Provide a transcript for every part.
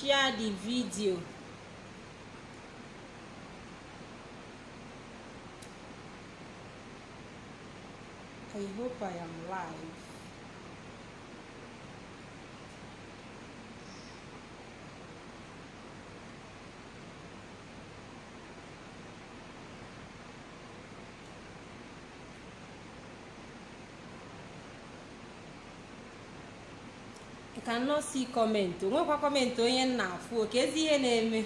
share the video. I hope i am live Cannot see comment onwekwa kọmentị onye m na-afụ oke ezi ihe na-eme.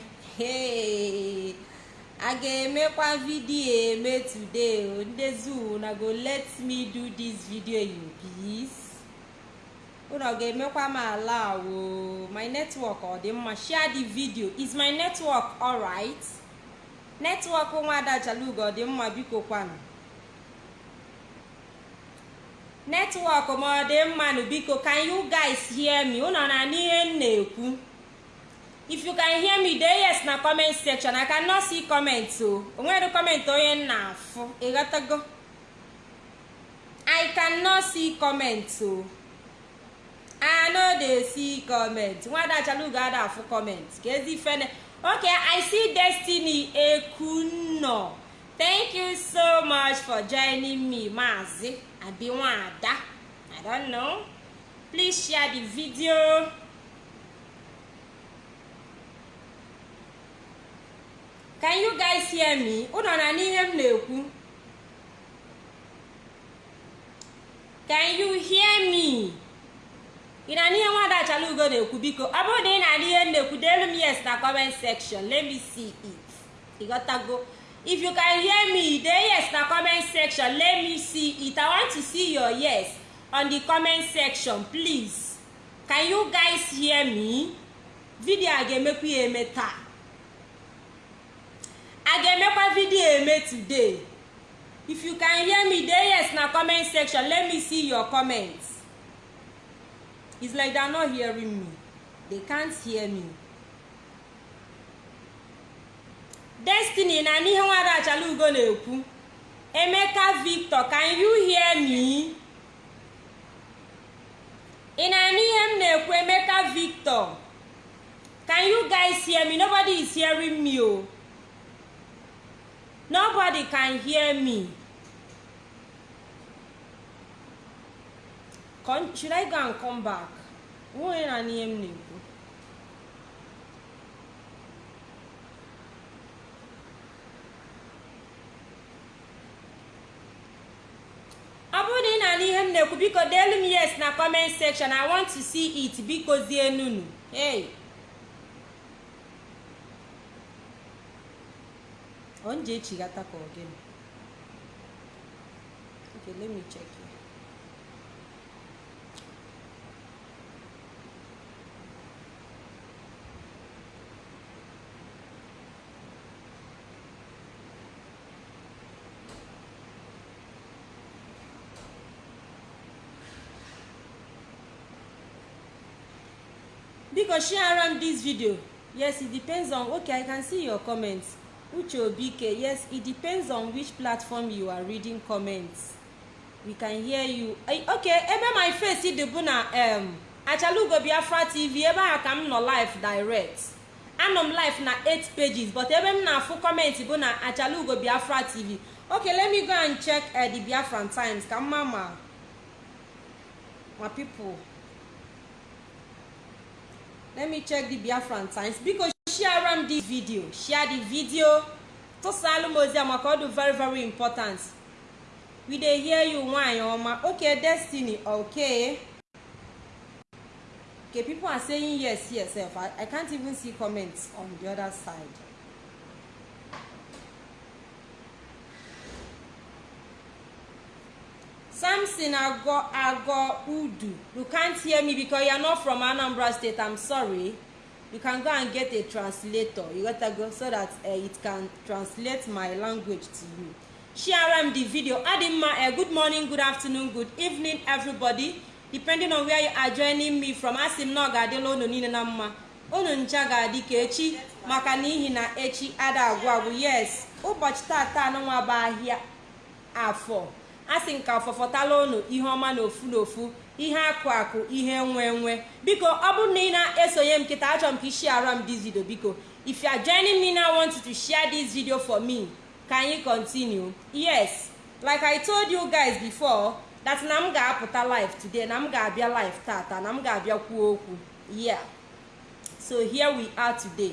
A ga-emekwa vidiyo eme today zoo na go let me do this video in peace unu ọ ga-emekwa m ala wo my network ọ dị mma. Share the video. Is my network alright network nwada chalugo ọ dị mma biko kwanụ netwọk ma ọ dị mmanụ biko can you guys hear me? Unu na n'ihe m na-ekwu. If you can hear me dee yes na comment section. I cannot see o. Onwere comment onye m na-afụ. Ịghọtago i cannot see comment o. I dey see comment. Nwada chalugo ada afụ comment. Ka ezi fene. Okay i see destiny. Ekunno thank you so much for joining me maazi abi nwada i don't know. Please share the video. Can you guys hear me? Unu na n'ihe m na-ekwu? Can you hear me? Ị na n'ihe nwada achalugo na-ekwu? Biko ọ bụrụ na ị na n'ihe m na-ekwu deelu m yes na comment section. Let me see it. Ịghọtago if you can hear me dey yes na comment section. Let me see it. I want to see your yes on the comment section please. Can you guys hear me? Video a ga-emekwa ya eme taa. A ga-emekwa video eme today. If you can hear me dey yes na comment section. Let me see your comments. It's like they're not hearing me. They can't hear me. Destiny na n'ihe nwada achalugo na-ekwu. Emeka victor can you hear me? Ị na-anụ ihe m na-ekwu emeka victor? Can you guys hear me? Nobody is hearing me o nobody can hear me. Should i go and come back? Onye na n'ihe m na-ekwu? Ọ bụrụ na ị na-anụ ihe m na-ekwu biko deelu m yes na comment section. I want to see it. Biko zie nunu hey onje echigata ka ogene okay let me check here. Biko share am this video. Yes it depends on okay i can see your comments. Uche obike yes it depends on which platform you are reading comments. We can hear you. Okay ebe my face dị bụ na um, achalugo biafra tv ebe ahụ ka m nọ live direct. Anọ m live na 8 pages but ebe m na-afụ comment bụ na achalugo biafra tv okay let me go and check uh, the biafran times. Ka mma ma ma people. Let me check the biafran times biko share am this video share the video. Tụsalụ m ozi a maka ọ very very important. We dey hear you nwanyị ọma okay destiny okay. Okay people are saying yes yes. I, i can't even see comments on the other side samson ago ago udu. You can't hear me because you are not from anambra state. I'm sorry. You can go and get a translator. You gotta go so that uh, it can translate my language to you. Share the video. Adimma uh, good morning good afternoon good evening everybody. Depending on where you are joining me from asị m na ọ ga-adịla unu niile na mma unu ncha ga-adị ka echi maka n'ihi na echi ada agwụ agwụ yes. Ụbọchị tata anụnwa bụ ahịa afọ asị nka fọfọtala unu ihe ọma na ofu na ofu ihe akụ akụ ihe nwe nwe. Biko ọ bụrụ na ị na-esonye m kịta achọrọ m ka ị share m this video. Biko if you are joining me now want to share this video for me can you continue. Yes like i told you guys before that na m ga-apụta live today na m ga-abịa live tata na m ga-abịa kwuo okwu. Yeah. So here we are today.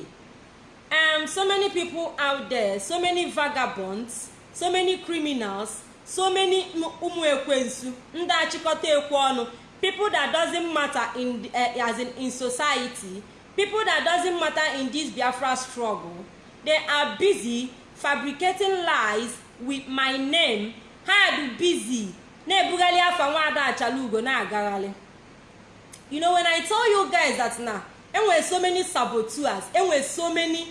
Um so many people out there so many vagabonds so many criminals so many ụmụ ekwensu ndị achịkọta ekwe ọnụ people that doesn't matter in uh, as in in society people that doesn't matter in this biafra struggle they are busy fabricating lies with my name. Ha dị busy na-ebugharị afa nwaada achalugo na-agagharị. You know when i tell you guys that na enwere so many saboteurs enwere so many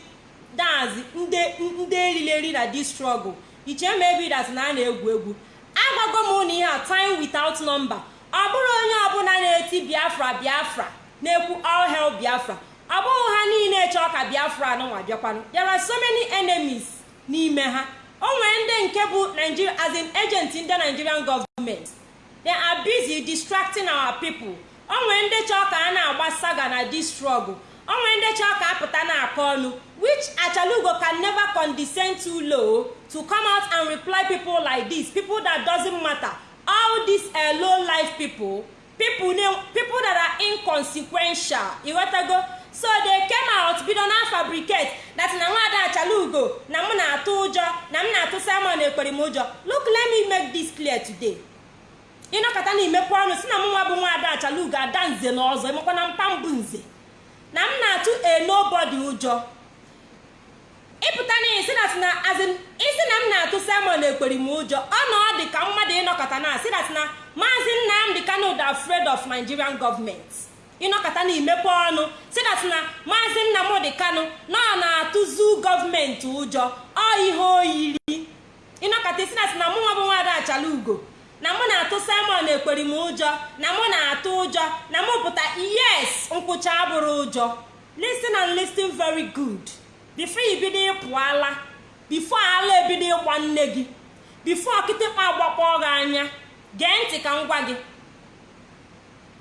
dazi ndị erileri na this struggle iche maybe that na a na-egwu egwu agwago m na ihe a time without number. Ọ bụrụ onye ọbụla na-eti biafra biafra. Na-ekwu all biafra. Ọ bụghị ha niile chọọ ka biafra nụnwa bịakwanụ. There are so many enemies n'ime ha. O nwere ndị nke bụ nigeria as in agent ndị nigerian government. They are busy distracting our people. O nwere ndị chọọ ka a na-agba saga na this struggle. O nwere ndị chọọ ka apụta na-akọ ọnụ which achalugo can never condescend too low to come out and reply people like this people that doesn't matter. All these uh, low life people people people that are inconsequential. Ịghọtago so they came out bido na fabricate that na nwaada achalugo na m na-atụ ụjọ na m na-atụ simon ekpere m ụjọ. Look let me make this clear today. Ịnọkọta na imepe ọnụ si na m nwa bụ nwaada achalugo ada nze na ọzọ emekwa na mpa mbụ nze. Na m na-atụ a nobody ụjọ. Ịpụta na isi dat na azin isi na m na-atụ simon ekpere m ụjọ. Ọ na ọ dị ka mmadụ ịnọkọta na asị dat na maazị nnamdị kano dị afraid of nigerian government. Ịnọkọta na imepe ọnụ. Si dat na maazị nnamdị kano na ọ na-atụzu gọọmenti ụjọ. Ọ ihe oyiri ịnọkọta isi dat na mụ nwa bụ nwaada achala ugo na mụ na-atụ simon ekpere m ụjọ. Na mụ na-atụ ụjọ. Na mụ pụta yes nkwụcha abụrụ ụjọ. Listen and listen very good. Before ibido ịpụala before ala ebido ịgba nne gị before kịtịkpa agbakpọ gị anya gee ntị ka m gwa gị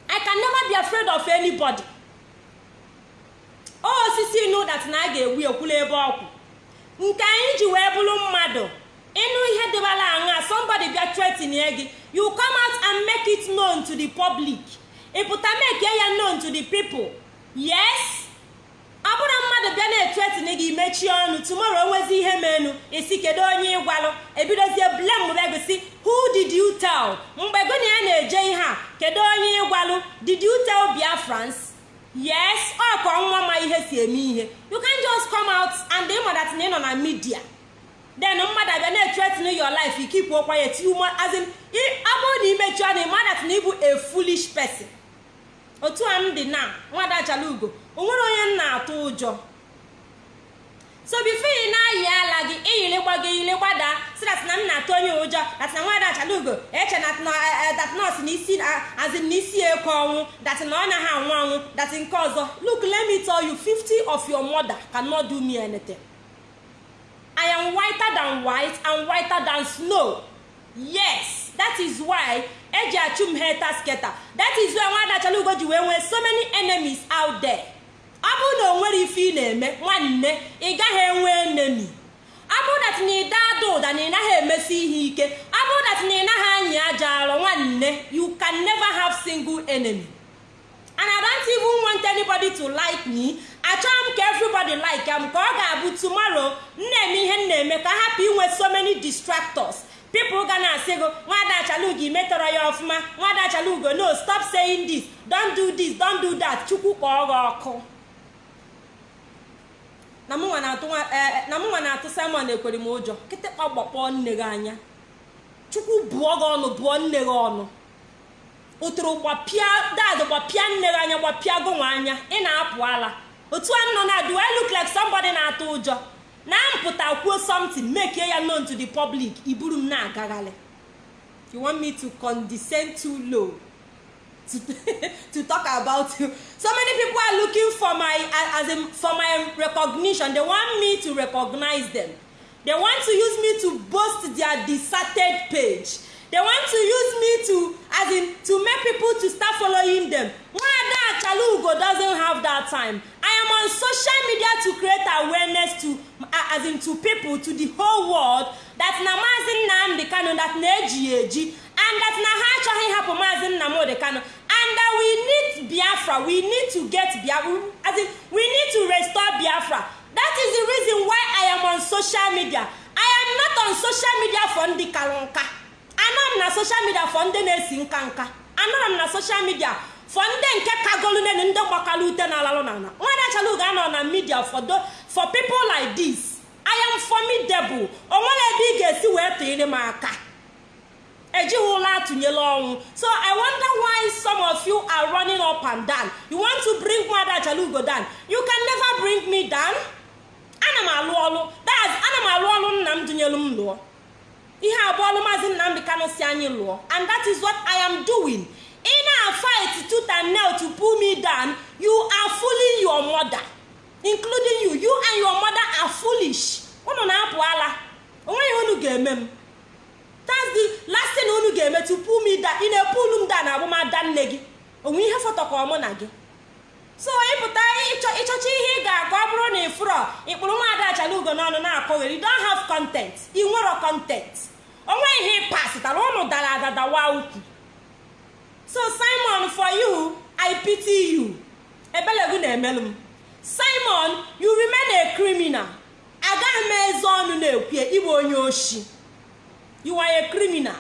i can never be afraid of anybody. O osisi inu dat na a ga-egbu ekwula ebe ọkwụ nke anyị ji wee bụrụ mmadụ ịnụ ihe dịbara aṅa somebody bịa threatening gị you come out and make it known to the public. Ịpụta make ya known to the people. Yes? Ọ bụrụ mmadụ bịa na-etretin gị mechie ọnụ. Tumoro onwezi ihe menu isi kedu onye ịgwalụ ebidozie blem regụsi who did you tell? Mgbe gị na ya na-eje ihe a kedu onye ịgwalụ did you tell yes ọ nwa ma ihe si eme ihe. You can just come out and ịma that na ị nọ na midia then mmadụ abịa na-etretin your life ikipụ okwa ya ti ume azin na imechi ọnụ ịma na ịbụ a foolish otu a m dị na nwada achalugo o nwere onye m na-atụ ụjọ. So bifo ị na-ayị ala gị iyilikwa gị iyilikwa si dat na m na-atụ onye ụjọ dat na nwada achalugo eche dat nọs na isi azin na isi eke ọnwụ dat na ọ naghị anwụ anwụ dat nke ọzọ look let me tell you 50 of your mother cannot do me anything. I am whiter than white and whiter than snow. Yes that is why eji achụ heta sketa that is why nwada achalugo ji wee nwee so many enemies out there. Ọ bụrụ na o nwere ife ị na-eme nwanne ị gaghị enwe enemi ọ bụrụ dat na ịda ada ụda na ị naghị emesi ihe ike ọ bụrụ dat na ị naghị anyị aja arọ nwanne you can never have single enemy. And i don't even want anybody to like me. Achọghị m ka everybody like am ka ọ ga-abụ tomorrow m na-eme ihe m na-eme ka hapụ inwe so many distractors. People ga na-asị gị nwada achalugo imetọrọ ya ọfụma. Nwada achalugo no stop saying this. Don't do this don't do that. Chukwu kpọọ gị ọkụ. Na mụnwa na-atụ simon ekwere m ụjọ. Kịtịkpa gbakpọọ nne gị anya. Chukwu bụọ gị ọnụ bụọ nne gị ọnụ. Ụtụrụ gbapịa dad gbapịa nne gị anya gbapịa gụnwa anya. Ị na-apụ ala. Otu a nọ na do I look like na-atụ ụjọ. Na mpụta kwuo something make ya known to the public. Iburu m na-agagharị. You want me to condescend too low? To, to talk about you. So many people are looking for my as in for my recognition. They want me to recognize them. They want to use me to boast their deserted page. They want to use me to as in to make people to start following them. Nwada achalugo doesn't have that time. I am on social media to create awareness to uh, as in to people to the whole world that na maazi nnamdi kano that eji and that na ha achọghị ịhapụ maazi nnamdi kano and that we need biafra. We need to get biafra as in we need to restore biafra. That is the reason why i am on social media. I am not on social media for ndị kalụ nka anọ m na social media for ndị na-esi nka nka. Anọrọ m na social media for ndị nke kagolu nenu ndị gbakala ute na alalụ na ala nwada chalugo anọ na media for, for people like this. I am formidable. Onwere ebe ị ga-esi wee tụnyere m aka. Ejighị ụlọ atụnyela ọnwụ. So i wonder why some of you are running up and down. You want to bring nwada chalugo down. You can never bring me down. Ana m alụ ọlụ. That's ana m alụ ọlụ nna m dụnyelu m lụọ. Ihe abụọ ọlụ maazị nnamdị kano si anyị lụọ. And that is what i am doing. Ị na-fight tooth and nail to pull me down you are fooling your mother. Including you. You and your mother are foolish. Unu na-apụ ala. Onweghị unu ga-eme m. that's the last unu ga-eme me down. Ị na-epulu m down abụmada nne gị. Onwe ihe fọtọ ka ọmụ na gị. So ịpụta ịchọcha ihe ị ga-akọ ọ bụrụ na ịfụrọ ịkpụrụ nwaada achalugo n'ọnụ na-akọgheri you don't have content. Ị nwero content. Onwe ihe ịpasịtara ụnụ dara adadawa ukwu. So simon for you i pity you. Ebelegu na-emelụ m. Simon you remain a criminal. Agaghị m eze ọnụ na-ekwe ịbụ onye oshi. You are a criminal.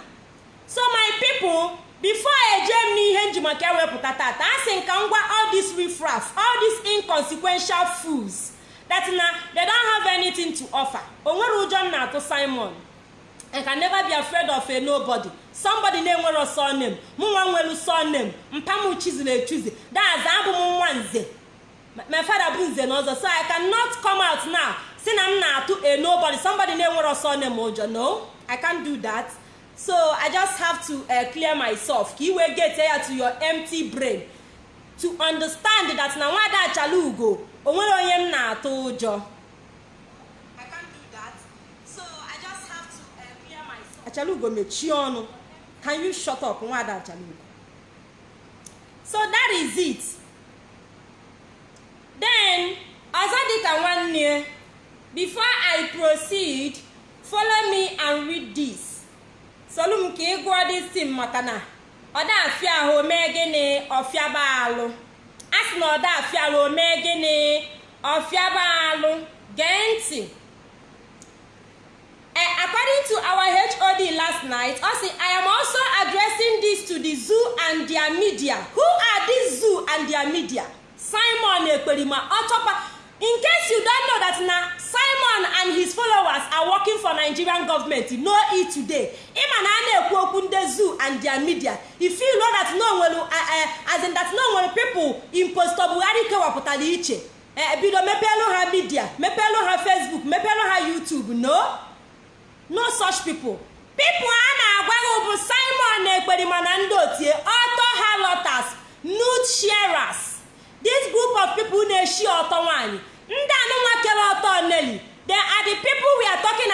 So my people before eje m n'ihe njimaka ewepụta tata a sị nka ngwa all this riffraff all these inconsequential fools that na they don't have anything to offer. O nwere ụjọ m na-atụ simon. I can never be afraid of a nobody. Somebody na-enwero surname mụ nwa nwelu surname mpa m chiziri echuzi. Daza abụ m nwa nze. My father bụ nze na ọzọ so I cannot come out now. Si na m na-atụ a nobody. Somebody na-enwero surname ụjọ no. I can't do that. So I just have to uh, clear myself. Ka iwe get ya to your empty brain. To understand that na nwada achalugo o nwere onye m na-atụ ụjọ. Achalugo mechie ọnụ. Can you shut up nwada so that is it. Then ọzọ dịka nwanne before i proceed follow me and read this solu m ka ị gụọ this thing maka na ọda afịa ahụ omee gịnị ọfịaba alụ a sị na ọda afịa alụ omee gịnị ọfịaba gee ntị Uh, according to our HOD last night, also, I am also addressing this to the zoo and their media. Who are these zoo and their media? Simon Ekperima, Otopa. In case you don't know that now, Simon and his followers are working for Nigerian government. Know it today. Ima na na-ekwu okwu ndị zoo and their media. If you know that no nwere uh, uh, as in that no nwere people impostor Buhari kewapụtara iche. Uh, bido mepelu ha media, mepelu ha Facebook, mepelu ha YouTube. No. no such people people a na-agwaghị bụ simon ekperima na ndị otie ọtọ halotas nude sharers this group of people na-eshi ọtọ nwanyị ndị anụnwa kere ọtọ neli they are the people we are talking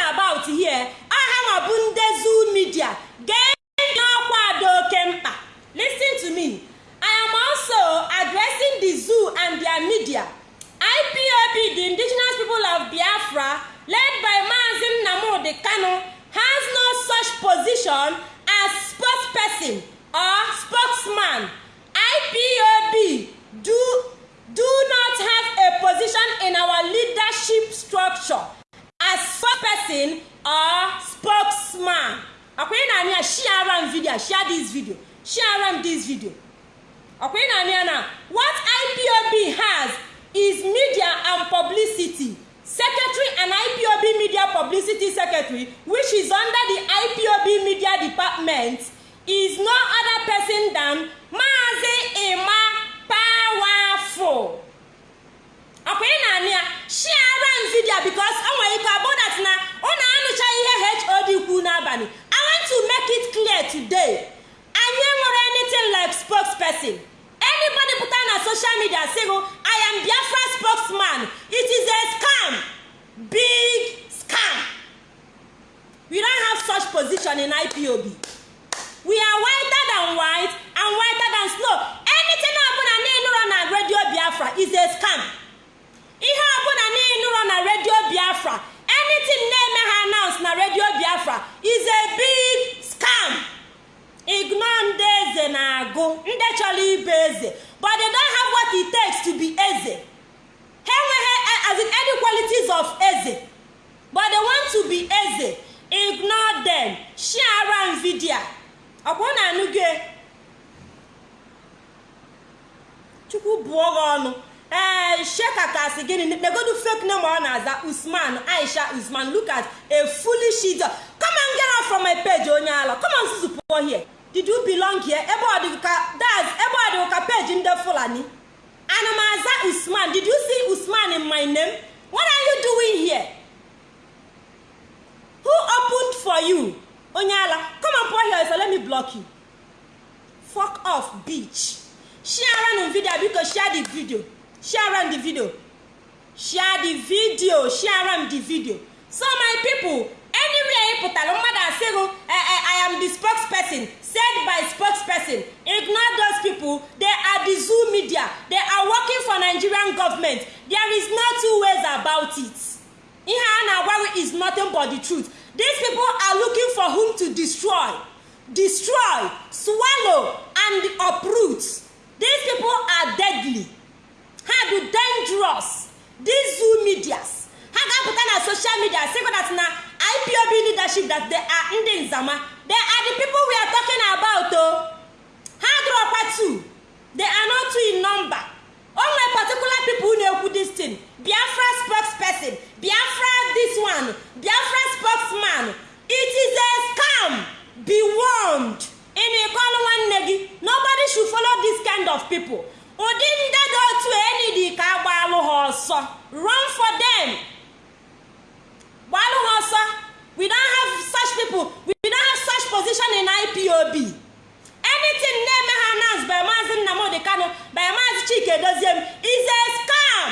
destroy swallow and uproot. These people are deadly. Ha bụ dangerous. These medias. Ha ga-apụta na social media that na ipob leadership that they are ndị nzama they are the people we are talking about o ha dụrọkwa two. They are not two in number. O nwere particular people na-ekwu this thing. Biafra spokesperson biafra this one biafra spokesman. It is a scam. Be warned. Ị na-ekọlụ nwanne gị. Nobody should follow this kind of people. Ụdị ndị dị otu enidi ka agbalụ ha ọsọ. Run for them. Gbalụ ha ọsọ. We don't have such people. We don't have such position in ipob anything na-eme ha announce by maazi nnamdi kano by maazi chike doziem is a scam.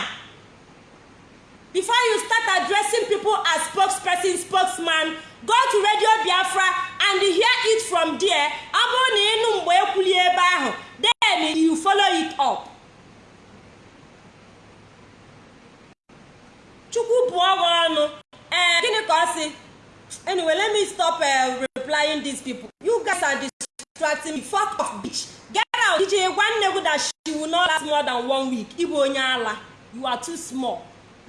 Before you start addressing people as spokesperson spokesman go to radio biafra and hear it from there. Ọ bụrụ na ịnụ mgbe ekwuli ebe ahụ then you follow it up. Chukwu bụọ gị ọnụ. Ee gịnị ka ọ sị? Anyway let me stop uh, replying these people. You guys are distracting me. Fuck off bitch. Get out. Dj gwa nne gị that she will not last more than one week. Ịbụ onye ala. You are too small.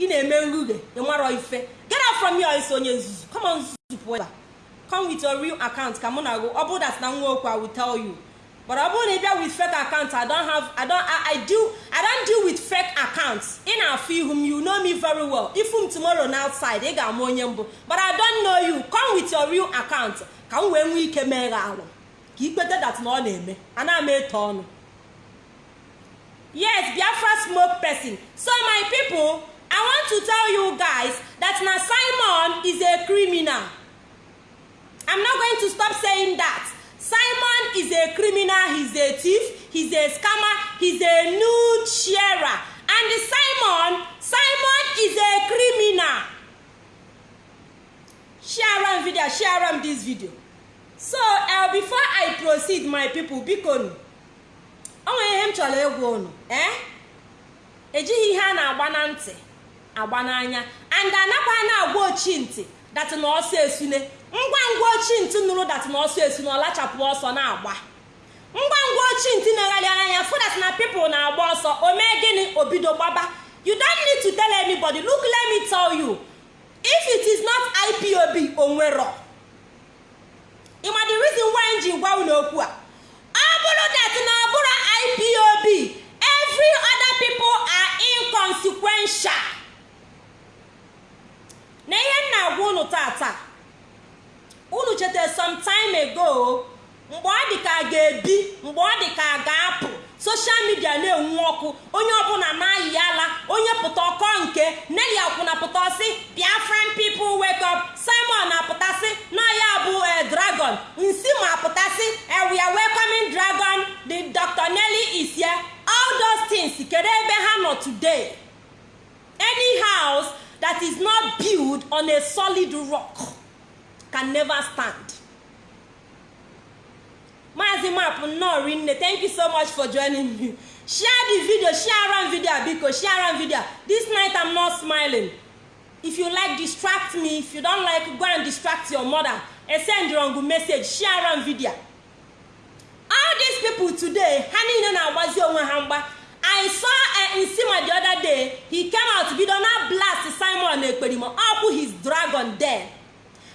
Ị na-eme nrughe ị marọ ife. Get out from here isi onye nzuzu. Come on nzuzu ebe come with your real account ka mụ na gị. Ọ bụrụ that na nwa okwu i will tell you. But ọ bụrụ na ị bịa with fake account i don't have i don't i, do i don't deal with fake accounts. Ị na-afụ ihu m you know me very well. Ifu m tomorrow na outside ị ga-ama onye mbụ. But i don't know you. Come with your real account. Ka m wee nwee ike mee gị alụ ka ikpete dat na ọ na-eme. Ana m eto ọnụ. Yes biafra smoke person. So my people i want to tell you guys that na simon is a criminal. I'm not going to stop saying that. Simon is a criminal he's a thief he's a scammer he's a nude sharer. And simon simon is a criminal. Share am video share am this video. So uh, before i proceed my people biko o nwere ihe m chọrọ ịgwa unu eh? Ejighị ihe a na-agba na ntị. Agba n'anya. And anakwa na-agwa ochi ntị dat na ọsọ esune ngwa ngwa ochi nụrụ dat na ọsọ esune ọ lachapụ ọsọ na-agba. Ngwa ngwa ochi ntị na-egharị anya fụ dat na pipụl na-agba ọsọ o mee gịnị? Obido gbaba. You don't need to tell anybody. Look let me tell you. If it is not ipob onwero ịma the reason why ji gwa unu okwu a? Ọ bụrụ that na ọ bụrụ ipob every other people are inconsequential na ihe m na-agwa unu tata unu cheta some time ago mgbe ọ dị ka a ga-ebi mgbe ọ dị ka a ga-apụ. Soshal midia na-enwu ọkụ. Onye ọbụla na-ayị ala onye pụta ọkọ nke neli akwụna pụta ọ sị biafran people wake up. Simon na-apụtasị na ya bụ dragon. Nsi ma apụtasị we are welcoming dragon. The dr nelly is here. All kedu ebe ha nọ today? Any house that is not built on a solid rock can never stand. Maazị Map nnọọ rinne thank you so much for joining me. Share the video share am video biko share am video. This night i'm not smiling. If you like distract me. If you don like go and distract your mother and send wrong message. Share am video. All these people today ha niile na-agbazi onwe ha mgba i saw nsima the other day he came out bido na blast simon ekperima ọkwụ his dragon there.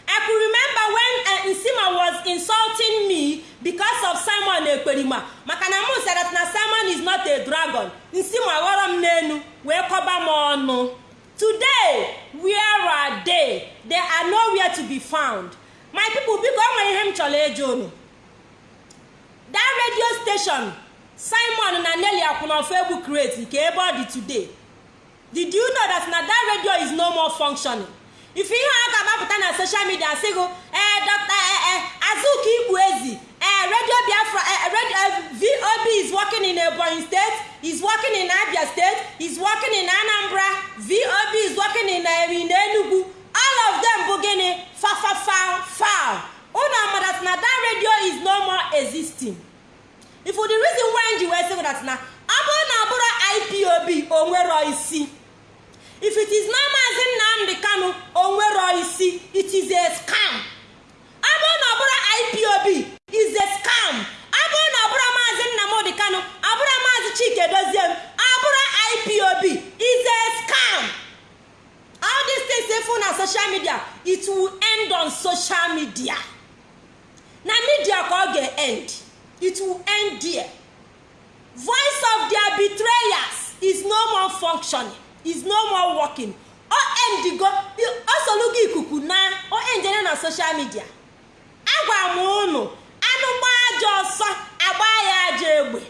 I could remember when uh, nsima was insulting me because of simon ekperima maka na said that na simon is not a dragon. Nsima ghọrọ m n'enu wee kọba m ọnụ. Today where are they? They are nowhere to be found. My people biko o nwere ihe m chọrọ ịjụ unu. That radio station simon na nelly akwụnọfọ egwu create nke ebe ọ dị today. Did you know that na that radio is no more functioning? If ihe a ga-agbapụta na social media sị gụ ee dr azuka igbu ezi ee radio biafra radio vob is working in ebonyi state is working in abia state is working in anambra vob is working in in enugu. All of them bụ gịnị? Fafafa unu amadat na that radio is no more existing. If the reason why ji wee sị that na ọ bụrụ na ọ bụrụ ipob onwero isi. If it is na maazi nnamdị kanu onwero isi it is a scam. Ọ bụrụ na ọ bụrụ ipob is a scam. Ọ bụrụ na ọ bụrụ maazi nnamdị kanu ọ bụrụ maazi chike doziem ọ bụrụ ipob is a scam. All these things efu na social media it will end on social media. Na media ka ọ ga-end it will end there. Voice of their betrayers is no more functioning. Is no more working. O endigo o solugo ikuku na o enjene na social media. Agwara m unu anụ gba aja ọsọ agba ya aja egbe.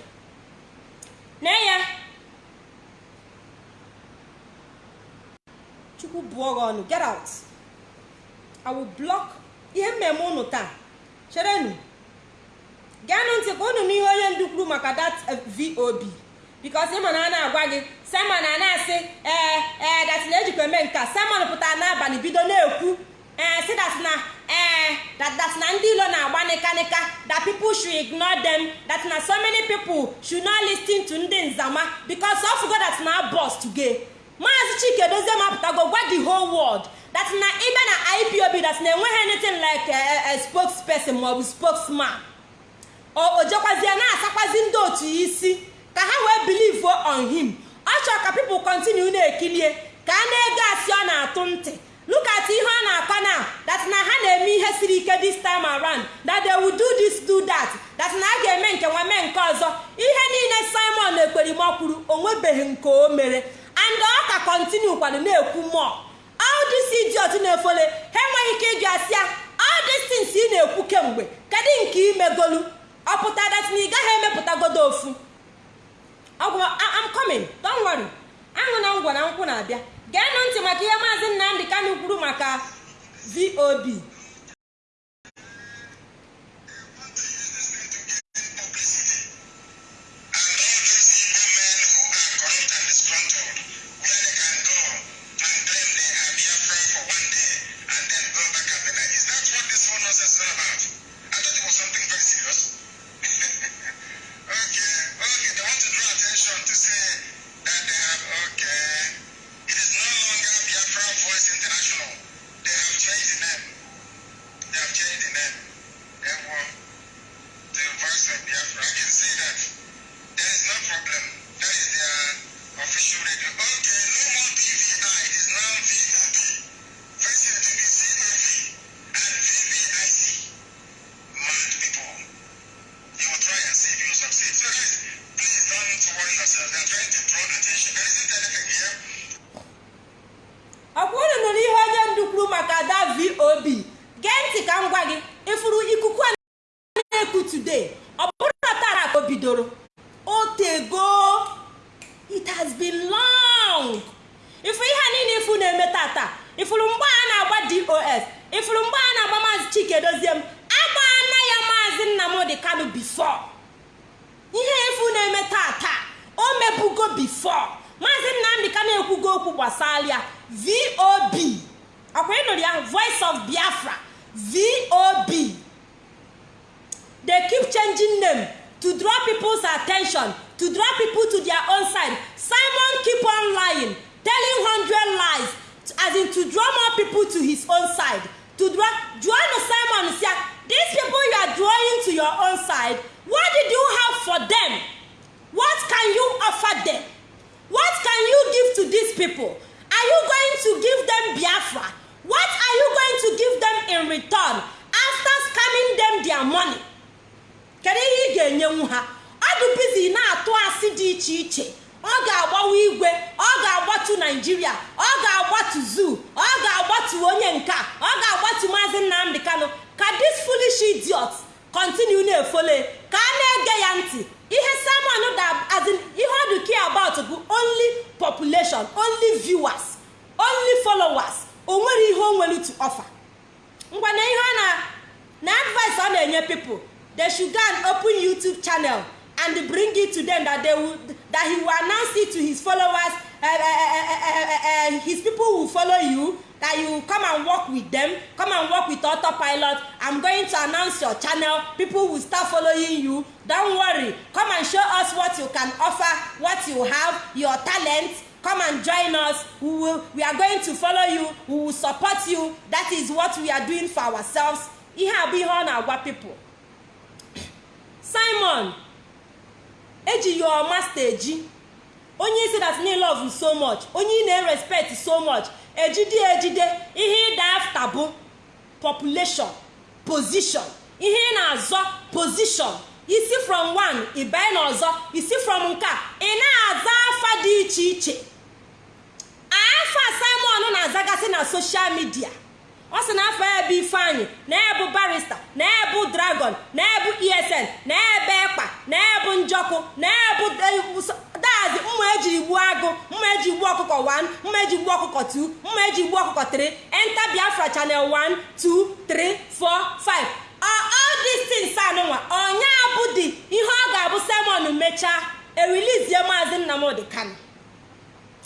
Na ya. Chukwu bụọ gị ọnụ get out. I will block ihe mmemme unu taa. Cherenu geenụ ntị ka unu n'ihe onye ndu maka that vob bikos ịma na a na-agwa gị simon a na-asị ee ee dat na ejikwa eme nka simon pụtara n'abalị bido na-ekwu ee si dat na ee dat na ndị ilo na-agba nịkanịka that people should ignore them that na so many people should not listen to ndị nzama bikos of go that na boss today maazị chike dozie mapụtago gwa the whole world that na ịbịa na ipob that na enweghị anything like a maọbụ spokesman. O na-asakwazi ndị otu isi. Ka ha wee believe on him. Ọ chọrọ ka people continue na-ekilie ka a na-ego asị ọ na-atụ ntị. Look at ihe ọ na-akọ na that ha na-eme ihe siri ike this time around that they will do this do that that a ga-eme nke nwa mee nke ọzọ. Ihe niile simon ekperima kwuru onwebeghị nke o mere. And ọ ka continue kwado na-ekwu more. All this idiot na-efole ha enweghị ike ịjụ asị ya all these ị na-ekwu kemgbe kedu nke imegolu? Ọ pụta dat na ị gaghị emepụtagodo ofu. Am coming. Don't worry. Aṅụ na ngwa na nkwụ na-abịa. Geenụ ntị maka ihe maazị nnamdị kanu kwuru maka vob biafra. Vob they keep changing name to draw people's attention to draw people to their own side. Simon keep on lying telling hundred lies as in to draw more people to his own side. To draw joanna simon sia these people you are drawing to your own side what did you have for them? What can you offer them? What can you give to these people? Are you going to give them biafra? What are you going to give them in return after scamming them their money? Kedu ihe ị ga-enyenwu ha? Ọ dị bizi na-atụ asị dị iche iche. Ọ ga-agbawa igwe ọ ga-agbatu naijiria ọ ga-agbatu zoo ọ ga-agbatu onye nke ọ ga-agbatu maazị nnamdị kano ka this foolish idiot continue na-efole ka a na-ege ya ntị. Ihe simon da azin ihe ọ dị care about bụ only population only viewers only followers. O nwere ihe o nwere to ngwa na ihe ọ na na advice ọ na-enye people they should go open youtube channel and bring it to them that they will that he will announce it to his followers uh, uh, uh, uh, uh, his people will follow you that you come and work with them come and work with autopilot. I'm going to announce your channel people will start following you. Don't worry come and show us what you can offer what you have your talent come and join us. We will we are going to follow you. We will support you. That is what we are doing for ourselves. Ihe a bụ ihe ọ na-agwa people. Simon eji your master eji onye isi that need love so much. Onye ị na-respect so much. Ejide ejide. Ihe ịda afta bụ population position. Ihe ị na-azọ position. Isi from one ịbanye n'ọzọ. Isi from nke ị na-aza afa dị iche iche. Afa simon na-azagasị na social media. Ọ sị na afọ bụ ifeanyị na-ebu barista na-ebu dragon na-ebu esn na-ebe ekpa na-ebu njọkụ na-ebu dazi mma eji gbuo agụ mma eji gbuo ọkụkọ 1 mma eji gbuo ọkụkọ 2 mma eji gbuo ọkụkọ 3 enter biafra channel 1 2 3 4 5 all these things anụnwa ọnya bụ dị ihe ọ ga-abụ simon mechaa erilizie maazị nnamdị kano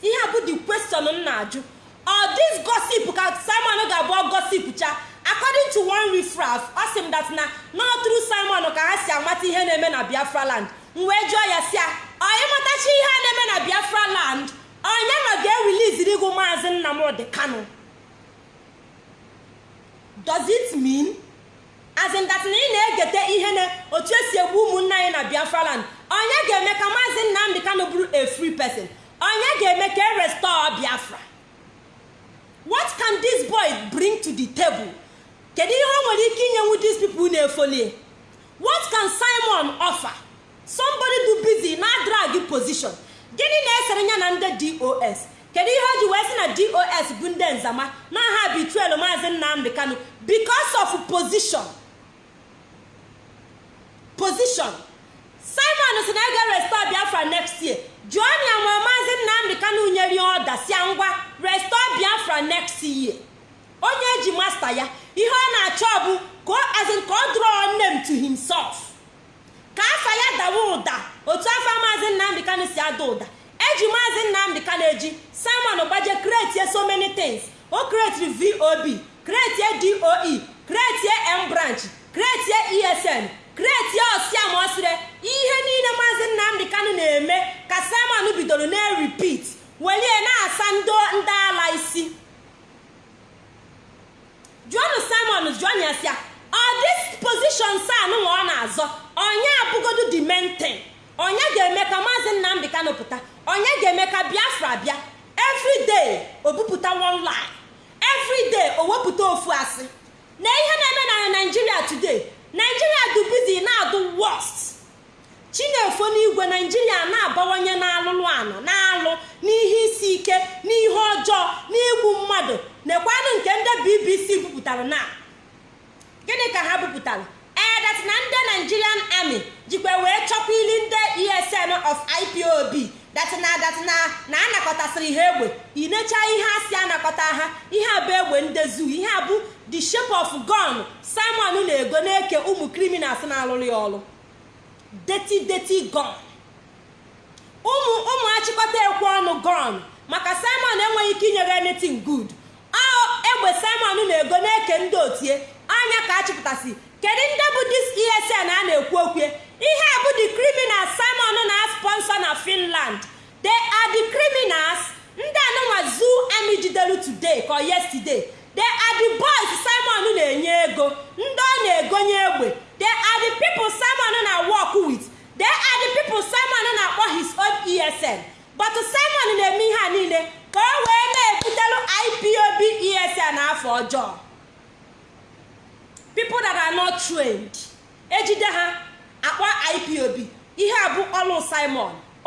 ihe a bụ the question m na-ajụ. Ọ dis gossip ka simon ga-abụ gossip cha? According to one refraf ọ sị that na not through simon ka ha si amata ihe na-eme na biafra land. M wee jụọ ya si ya onye matachi ihe a na-eme na biafra land? Onye nọ ga-ereliziri gụ maazị nnamdị kano does it mean as in na ị na-egete ihe na otu esi egbu ụmụnne anyị na biafra land onye ga-eme ka maazị nnamdị kano bụrụ a free person onye ga-eme ka e restore biafra what can this boy bring to the table kedu ihe o nwere ike inyenwu these people na-efolie what can simon offer? Somebody do busy na drag position. Gịnị na-esere ya na ndị dos kedu ihe o ji wee sị na dos bụ ndị nzama na ha bitruel maazị nnamdị kanu because of position.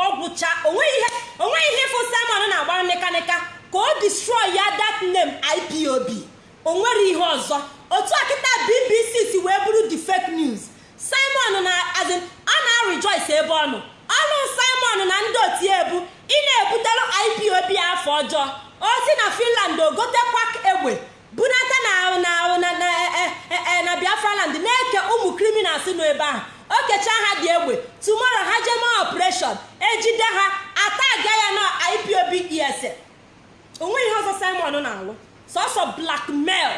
Ọgwụcha o nweghị ihe o nweghị ihe ịfụ simon na-agba nịkanịka ka o destroy ya that name ipob o nwere ihe ọzọ. Otu a kịta bbc si wee bụrụ the fake news. Simon na azin a na-rejoice ebe ọ nọ. Ọlụ simon na ndị otu ebu ị na-ebutelụ ipob afọ ọjọọ. O si na finland ogotekwa egbe bunata na na na na na biafraland na-eke ụmụ criminals nọ ebe ahụ. O kechaa ha dị egbe. Tomorrow ha jee mee operation. Ejide ha ataga ya na ipob es onwe ihe ọzọ simon na-alụ. Sọsọ blackmail.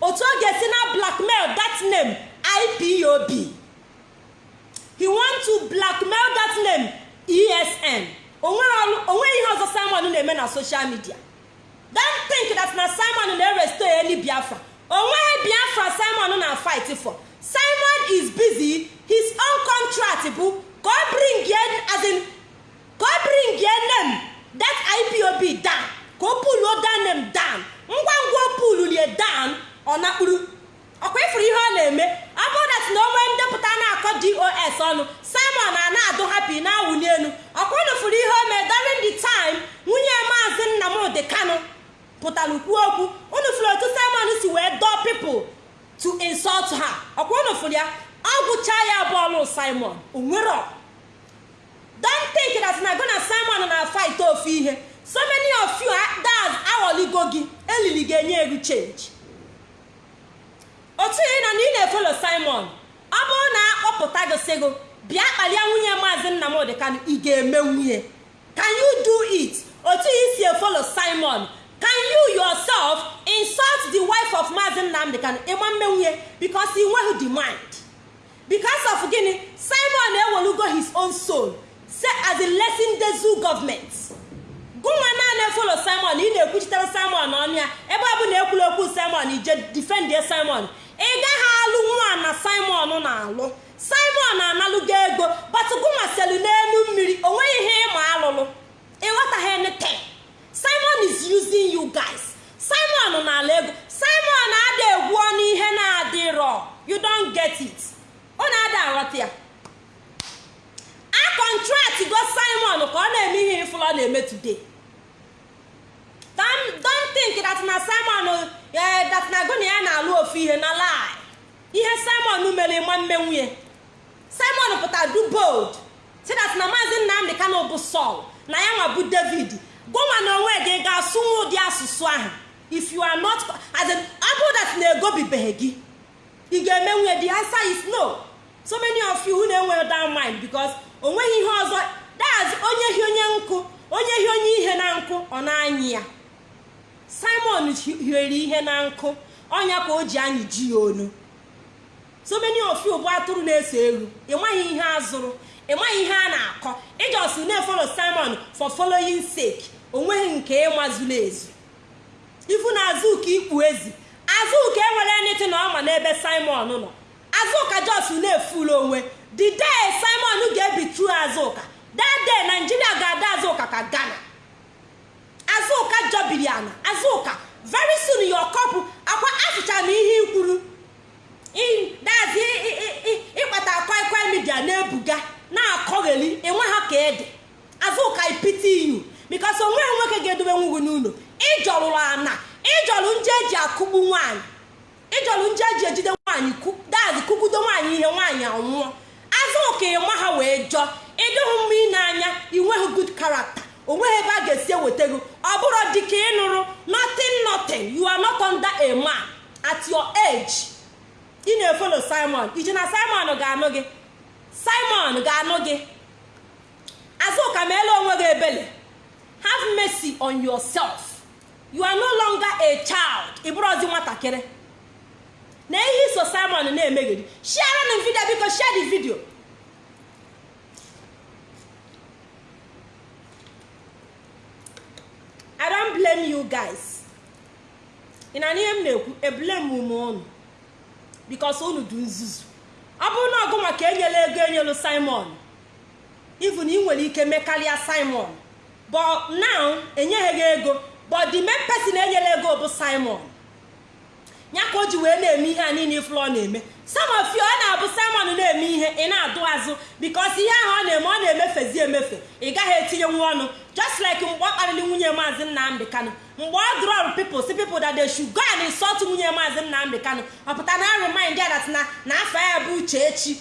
Otu ọ ga-esi na blackmail that name ipob he want to blackmail that name esn onwe ihe ọzọ simon na-eme na social media. Don't think that na simon na-eresto any biafra. Onweghị biafra simon na fight for. Simon is busy. His own contract bụ ka ọ bring as in ka ọ bring name that ipob down. Ka o puluo that name down. Ngwa ngwa o pululie down. Ọ nakpuru ọkwa ifuru ihe ọ na-eme ọ bụrụ na onwe ndepụta na-akọ dos ọnụ simon a na-adụ hapi na-awụli elu ọkwa furu ihe o mee during the time nwunye maazị nnamdị kano pụtara kwuo okwu unu furu otu simon si wee dọọ pipụl to insult ha furu ya ọ gwụcha ya bọọlụ simon. Onwere don't think that na gona simon na fight ofu ihe. So many of you that aghọligo gị elili ga-enye ego change. Otu ị nọ na ị na-efolo simon ọ bụrụ na akpọpụta gị sịgo bịa kpalia nwunye maazị nnamdị kanụ ị ga-eme nwunye. Can you do it? Otu ị si efolo simon can you yourself insult the wife of maazị nnamdị kanụ ịma mme nwunye because ị nweghị mind? Because of gịnị simon ewelugo his own soul say as a lesson dezu government. Gụnwa naanị efolo simon. Ị na-ekwuchitere simon ọnụ ya ebe ọ bụ na ekwula okwu simon ije difendie simon. Ị gaghị alụ nwa na simon na-alụ simon analụgo ego. Batụgụnwa selu n'elu mmiri o nweghị ihe ịma alụlụ. Ịghọtaghị anything. Simon is using you guys. Simon na-ala ego simon ada egwu ọnụ ihe na-adịrọ you don't get it. Ọ na-ada aghọta ya. A kọntrakt go simon ka ọ na-eme ihe ifụlọ na-eme today. Don't think that na simon that na gona ya na-alụ ofu ihe na lie. Ihe simon mere nwa mme nwunye. Simon pụtara du bold. Si that na maazị nnamdị kano bụ sol na ya nwa bụ david. Gụnwa na gị ga-asụnwu ụdị asụsụ ahụ. If you are not as na-egobibeghị gị. Ị ga-eme nwunye the answer is no. So many of you na-enweghị that mind because o nweghị ihe ọzọ that's onye hi onye nkụ onye hi onye ihe na nkụ ọ na-anyị ya. Simon hiere ihe na nkụ ọnya ka o ji anyị ji ya onu. So many of you bụ atụrụ na-eso elu ịmaghị ihe azụrụ ịmaghị ihe a na-akọ. Ịjọsi na-efolo simon for following sake. O nweghị nke ịmazuru ezu ifu na azụka ikpu ezi. Azụka enwere nịtị na ọma n'ebe simon nọ. Azụka jos na-efulu onwe. The day simon ga-ebitru azụka that day naijiria ga-ada azụka ka ghana. Azụka jọbiri ana. Azụka very soon your couple akwa afụcha m ihe ikwuru. Dazi ịkpata kwaikwai midia na-ebuga na-akọgheli enwe ha ka ede. Azụka ipiti iyu bikos o nweghị nwoke ga-edobe nwugwu n'ụlọ. Ịjọrụrụ ana? Ịjọrụ nje eji akụgbu nwaanyị. Ịjọrụ nje eji ejide nwaanyị dazi kụgbudo nwaanyị ihe nwaanyị anwụọ. Azụka ịma ha wee jọọ ịdịghị mma ị na-anya inweghị good character. Onweghị ebe a ga-esi eweta gị. Ọ bụrụ dịka ị nụrụ nothing nothing. You are not at your age. Ị na-efolo simon. Iji na simon ga-anụ gị? Simon ga-anụ gị. Azụka ma ele onwe gị ebele. have mercy on yourself. You are no longer a child. Ịbụrụzi nwatakịrị. Na ihe iso simon na-emegheri share n vidio biko share the video. I don't blame you guys. Ị na n'ihe m na-ekwu? Eblem ume unu bikos unu dị nzuzu. Ọ bụrụ na ọgụ maka enyela ego enyelu simon ivu na ị nwere ike mekarịa simon. But now enyeghị ego. But the main person enyela ego bụ simon. Ya ka o ji wee na-eme ihe a niile ifụlọ na-eme. Some of you ọ na-abụ simon na-eme ihe ị na-adụ azụ because ihe ahụ ọ na-eme ọ na-emefezi emefe. Ị gaghị etinye nwa ọnụ. Just like mgbe ọ kparịrị nwunye maazị nnamdị kanụ mgbe ọ drọrụ people si people that they should go and insult nwunye maazị nnamdị kanụ ọ pụta na remind ya that na afọ ya bụ uchechi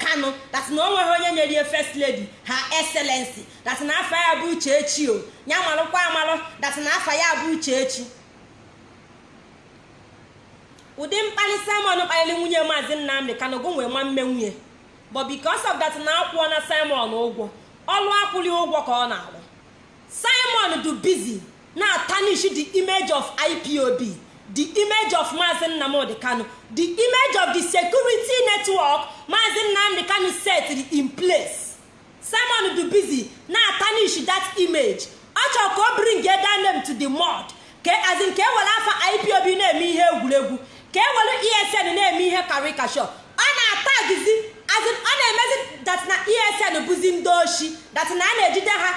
kanụ that na o nweghị onye nyere ihe first lady ha excellency. That na afọ ya bụ uchechi o. Ya malụkwa amalụ that na afọ ya bụ uchechi. Ụdị mkpali simon kpaliri nwunye maazị nnamdị kanụgo nwee nwa mme nwunye. But because of that na akwụọ na simon ụgwọ. Ọlụ akwụli ụgwọ ka ọ na-alụ simon du busy na tarnish the image of ipob the image of maazị nnamdị kanụ the image of the security network maazị nnamdị kanụ set in place. Simon du busy na tarnish that image. Ọ chọrọ ka o bring that to the mud ka azin ka e were afa ipob na-eme ihe egwuregwu. Ka e were esn na-eme ihe karikashọ ọ na-atagizi ọ na-emezi dat na esn bụzi ndị oshi dat na a na-ejide ha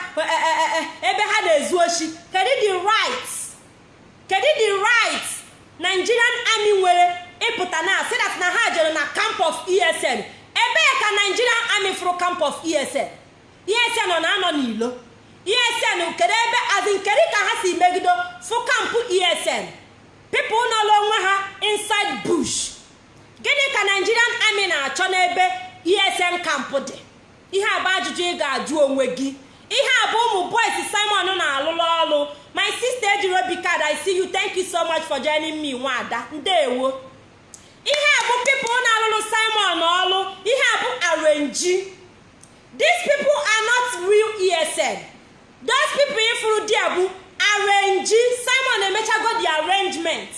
ebe ha na-ezu oshi. Kedu the right nigerian army nwere ịpụta na asị dat na ha jere na camp of esn ebee ka nigerian army fụrụ camp of esn esn ọ na-anọ n'ilo. Esn kedu ebe azin kedu ka ha si megido fụ kampụ esn pipụl nọrọ onwe ha inside bush. Gịnị ka nigerian army na-achọ n'ebe esn kampụ dị? Ihe a ajụjụ ị ga-ajụ onwe gị. Ihe a bụ ụmụ boys simon na-alụlụ ọrụ my sister ejiri obi card i see you. Thank you so much for joining me nwada. Ndewo. Ihe a bụ na-alụlụ simon ọrụ ihe a bụ arenji these people are not real esn those people ifuru dia bụ arenji simon emechago the arrangement.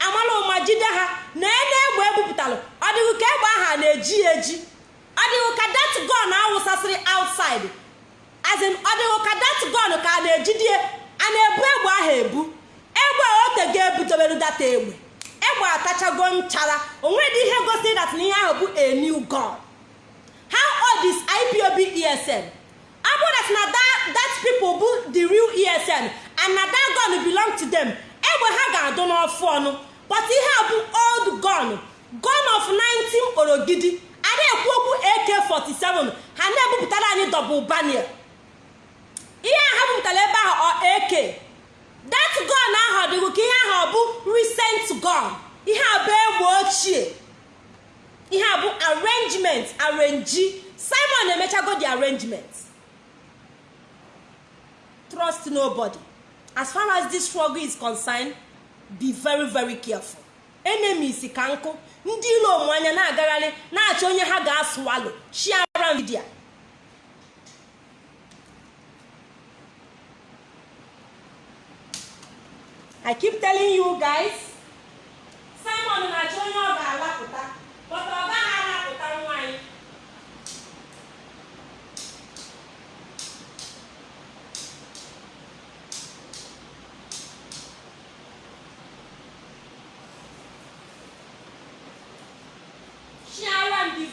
Amala ụma jide ha na ene egbe ebupụtalụ. Ọ ka egbe ahụ na-eji eji? Ọ dịghị ka dat gon awụsasịrị outside? As in ọ dịghị ka dat gon ka a na-ejidie a na-ebu egbe ahụ ebu? Egbe otego ebutobere data egbe. Egbe atachago nchara. Onwedị ihe gosiri dat na ihe ahụ bụ a new gun. How old is ipob esn bụrụ that na that people bụ the real esn and na that gun belong to them. Egbe ha ga-adụ n'ọfụ ọnụ. But ihe bụ old gun. Gun of 19 orogidi. A na-ekwu okwu ak47 ha na-ebupụtara anyị double barrel ihe ha bupụtara ebe ahụ ak that gun ahụ dịghị ka ihe ahụ ọ bụ recent gun. Ihe bụ egbe ochie. Ihe a bụ arrangement arrange simon emechago the arrangement. Trust nobody. As far as this struggle is concerned be very very careful. Enemies ka nkụ ndị ilo onwe anya na-agagharị na-achọ onye ha ga-asụwalụ. Shiara vidia i keep telling you guys simon na-achọ onye ọ ga-alapụta ọ gaghị alapụta nwanyị share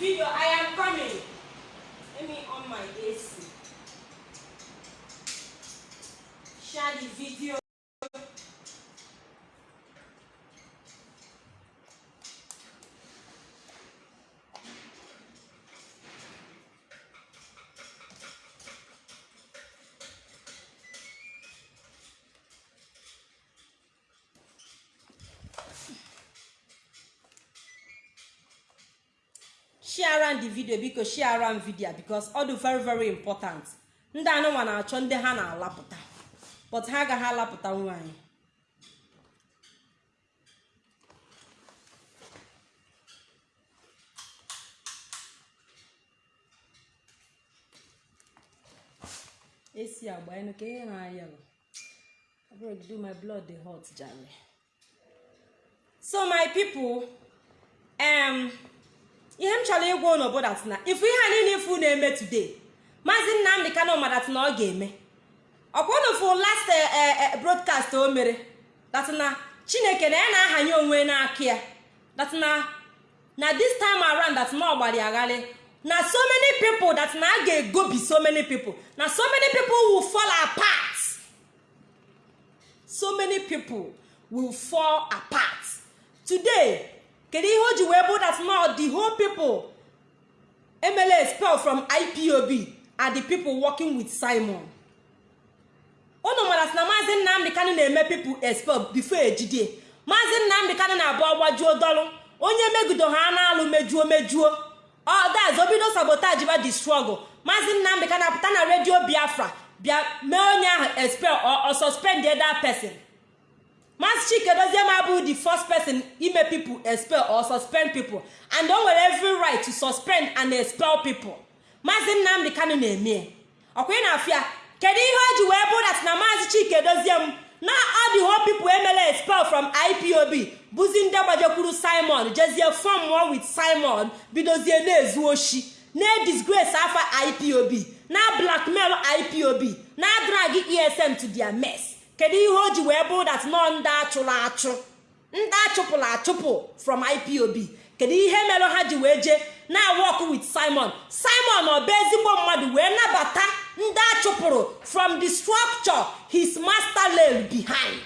video. I am share am the video biko share am video because ọ dị very very important. Ndị anụnwa na-achọ ndị ha na-alapụta. But ha agaghị alapụta nwaanyị esi agba enu ka ihe na-aya do my blood dey hot jare. So my people um, ihe m chọrọ ịgwa ụnụ bụ dat na ifu ihe a niile ifu na-eme today maazị nnamdị kano madat na ọ ga-eme. Ọkwa unu fụ last eh, eh, eh, broadcast o mere? Na chineke na ya na-ahanye onwe n'aka ya. That na this time around that na ọgbara ya agharị na so many people that na a ga-egobi so many people. Na so many people will fall apart. So many people will fall apart. Today kedu ihe o ji wee bụ that now the whole people emela expel from ipob are the people working with simon. Unu mara na maazị nnamdị kanụ na-eme people expel before ejide. Maazị nnamdị kanụ na-abụ ọgbajuo dọlụ. Onye megido ha na-alụ mejuo mejuo. Ọdaz obido sabotage ba the struggle. Maazị nnamdị kanụ apụta na redio biafra. Bịa mee onye ahụ expel or suspend that person. Maazị chike dozie ma the first person ime people expel or suspend people. And o nwere every right to suspend and expel people. Maazị nnamdị kanụ na-eme ọkwa ị na-afịa kedu ihe o ji wee bụ dat na maazị chike dozie m na ọ dị ho people emela expel from ipob bụzi ndị gbajekwuru simon jezie fọm with simon bidozie na-ezu oshi na-disgrace afa ipob na blackmail ipob na drag esm to their mess. Kedu ihe o ji wee bụ dat nọ ndị achụrụ achụ? Ndị achụpụrụ achụpụ from ipob kedu ihe mere ha ji wee jee na work with simon? Simon ọ bụ ezigbo mmadụ wee nabata ndị achụpụrụ from the structure his master laid behind.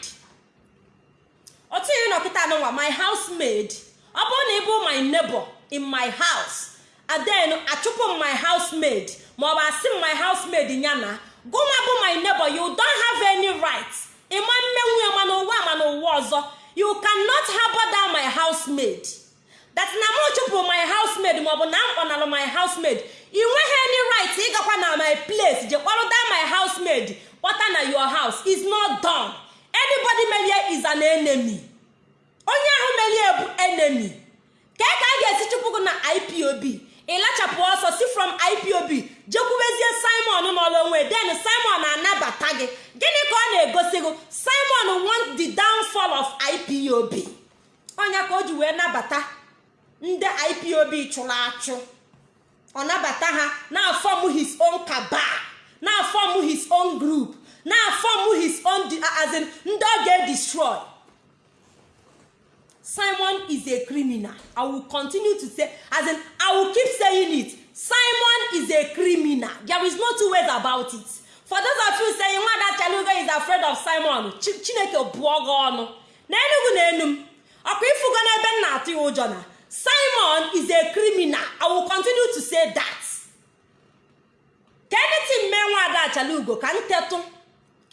Otu ihe nọkịta anụnwa my housemaid. Ọ bụrụ na ị bụ my neighbor in my house and then achụpụ my housemaid. Maọbụ asị my housemaid ya na gụnwa bụ my neighbor you don't have any right. Ịma mmenwu ya mana ụwa mana ụwa ọzọ. You cannot harbor down my housemaid. That na m chụpụrụ my housemaid maọbụ na m kpọnalụ my housemaid ị nweghị any right ịgakwa na my place je kpọrọ down my housemaid kpọta na your house. Is not done. Anybody merie is an enemy. Onye ahụ merie bụ enemy. Ka ka a ga-esi chụpụ gị na ipob ịlachapụ ọsọ si from ipob jekwubezie simon n'ọrụ onwe den simon anabata gị. Gịnị ka ọ na-egosi gị? Simon want the downfall of ipob ọnya ka o ji wee nabata ndị ipob chụrụ achụ. Ọ nabata ha na-afọm his own cabal na-afọm his own group na-afọm his own as in ndị ọ ga-edestroy simon is a criminal. I will continue to say as in i will keep saying it. Simon is a criminal. There is no two ways about it. For those of you saying nwada chalugo is afraid of simon. Chineke bụọ gị ọnụ. Na enugu na enu ọkwa ifugo n'ebe m na-atụ ya ụjọ na simon is a criminal. I will continue to say that. Ka anything mee nwada achalugo ka m tetụ.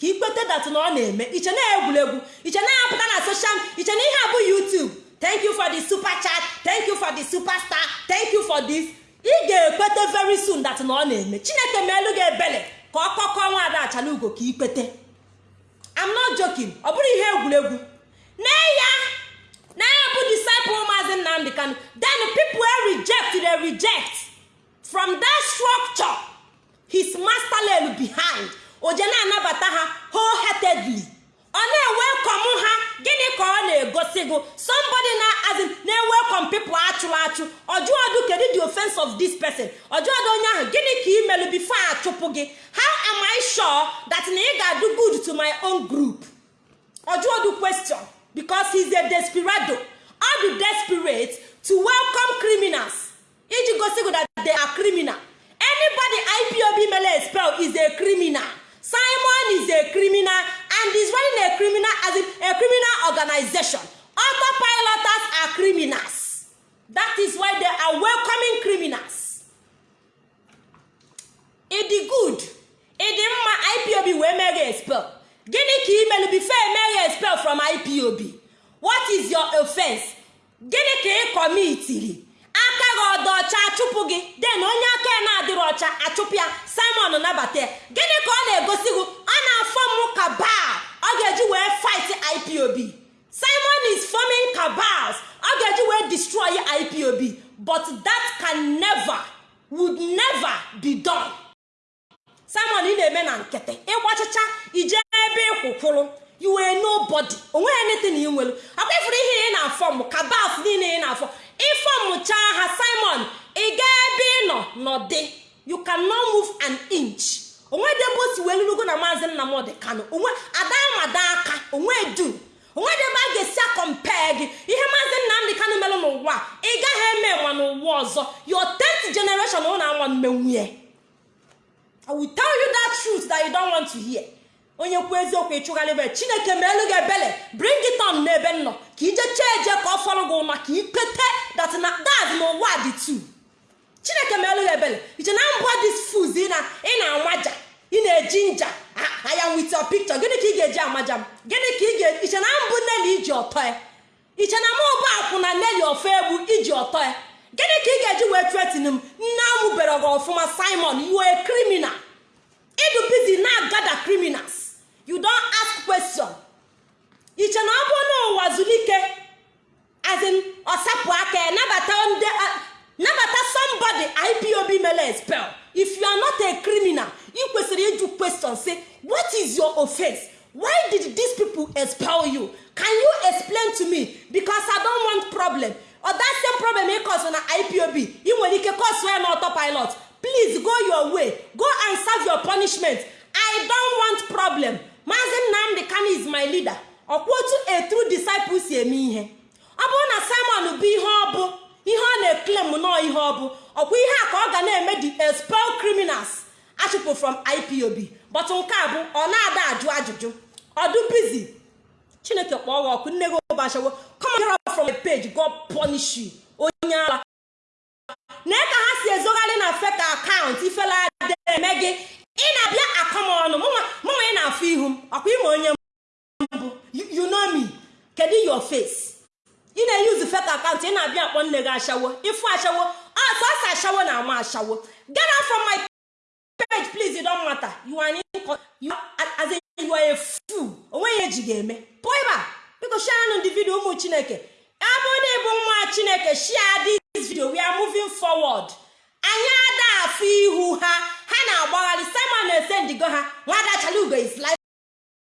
Ka ikwete dat na ọ na-eme. Iche na egwuregwu iche na apụta na soshal iche na ihe a bụ youtube. Thank you for the super chat. Thank you for the super star thank you for this. Ị ga-ekwete very soon dat na ọ na-eme. Chineke meelu gị ebele ka ọ kọkọọ nwada achalugo ka ikwete i'm not joking. Ọ bụrụ ihe egwuregwu. Na ya. Na ya bụ disciple maazi nnamdị kanu. Then people reject they reject. From that structure his master lelu behind oje na-anabata ha wholeheartedly. Ọ na-ewelcom ha. Gịnị ka ọ na-egosi gụ somebody na azin na-ewelcom people achụrụ achụ. Ọjụọdụ kedu the offense of this person? Ọjụọdụ onye ahụ gịnị ka ị melụ before achụpụ gị? How am i sure that na ị ga-adụ good to my own group? Ọjụọdụ question because he's a desperado. Ọ dị desperate to welcome criminals. Iji gosi gụ that they are criminal. Anybody ipob mele expel is a criminal. Simon is a criminal and is running a criminal as in a criminal organization. Autopiloters are criminals. That is why they are welcoming criminals. Ịdị good? Ịdị mma? Ipob wee meghe expel. Gịnị ka imelu before emeghe expel from ipob what is your offense? Gịnị ka ị kọmitiri aka gị ọdọ ọcha achụpụ gị. Den onye aka ya na-adịrị ọcha achụpụ ya. Simon nabata ya. Gịnị ka ọ na-egosi gị? Ọ na-afọ m kabal ọ ga-eji wee fight ipob simon is forming cabals. Ọ ga-eji wee destroy ipob but that can never would never be done. Simon ị na-eme na nkịtị. Ịgbachicha ije ebe ịkwụkwụrụ you were nobody. Onweghị anything ị nwere. Akwa ifuru ihe ị na-afọm kabals niile ị na-afọ. Ịfọmụchaa ha simon ị gaa ebe ị nọ nọdị. You cannot move an inch. Onwedebe o si wee lurugo na maazị nnamdị kanụ onwe ada amada aka onwe dum onwedebe a ga-esi akọmpee gị. Ihe maazị nnamdị kanụ melụ n'ụwa ị gaghị eme nwa n'ụwa ọzọ. Your 10th generation ụna anwa mmenwunye i will tell you that truth that you don't want to hear. Onye kwuo eziokwu ịchụgharịbe chineke meelu gị ebele. Bring it on n'ebe nnọ ka ije chee eje ka ọ fọrọ gị ụma ka ikpete that na that n'ụwa dị tu chineke meelu gị ebele. Iche na mbọ dis foods ị na-amaja ị na-eji nja. Aya with your picture. Gịnị ka ị ga-eji amaja m? Gịnị ka ị ga iche na mbụ neli iji ọtọ ya iche na mụ bụ akwụ na neli ofe egbu iji ọtọ ya gịnị ka ị ga-eji wee tretin m? Nne amụbere gị ọfụma simon you are a criminal. Ịdụ busy na-agada criminals. You don ask question. Iche na ọ n'ụwa zulike azin ọsapụ aka nabata ndị nabata somebody ipob mere expel if you are not a criminal ị kwesịrị ịjụ question say what is your offense? Why did these people expel you? Can you explain to me? Because i don't want problem. Or that same problem ị cause na ipob ị nwere ike cause ya na autopilot. Please go your way. Go and serve your punishment. I don't want problem. Maazị nnamdị kano is my leader. Ọkwa otu a true disciple si eme ihe. Ọ bụrụ na simon bụ ihe ọ bụ ihe ọ na-eklem nọọ ihe ọ bụ ọkwa ihe a ka ọ ga na-eme the expel criminals. Achụpụ from ipob but nke bụ ọ na-ada ajụ ajụjụ. Ọdụ bizi chineke kpọọ gị ọkụ nne gị ụbashawo from page. God punish you. Onye ala. Na ka ha si ezogharị na account. Ifele adị eme gị. Ị na-abịa akọmọnụ mụnwa ị na-afụ ihu m. Ọkwa ime onye mbụ you know me. Kedu your face? Ị na-eyuzu fake account. Ị na-abịa akpọ nne gị ashawo ịfụ ashawo ọsọsọ ashawo na ama ashawo get out from my page please it don't matter. You are as a you are a fool. Onweghị eji ga-eme pụọ ebe a biko share nụ ndị vidio ụmụ chineke? Abụ na ịbụ nwa chineke? Share this video. We are moving forward. Anyị ada afụ ihu ha ha na-agbagharị simon na-esendigo ha. Nwada chalugo is live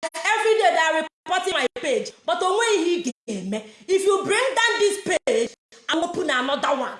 every day they are reporting my page but onweghị ihe ị ga-eme if you bring down this page I open another one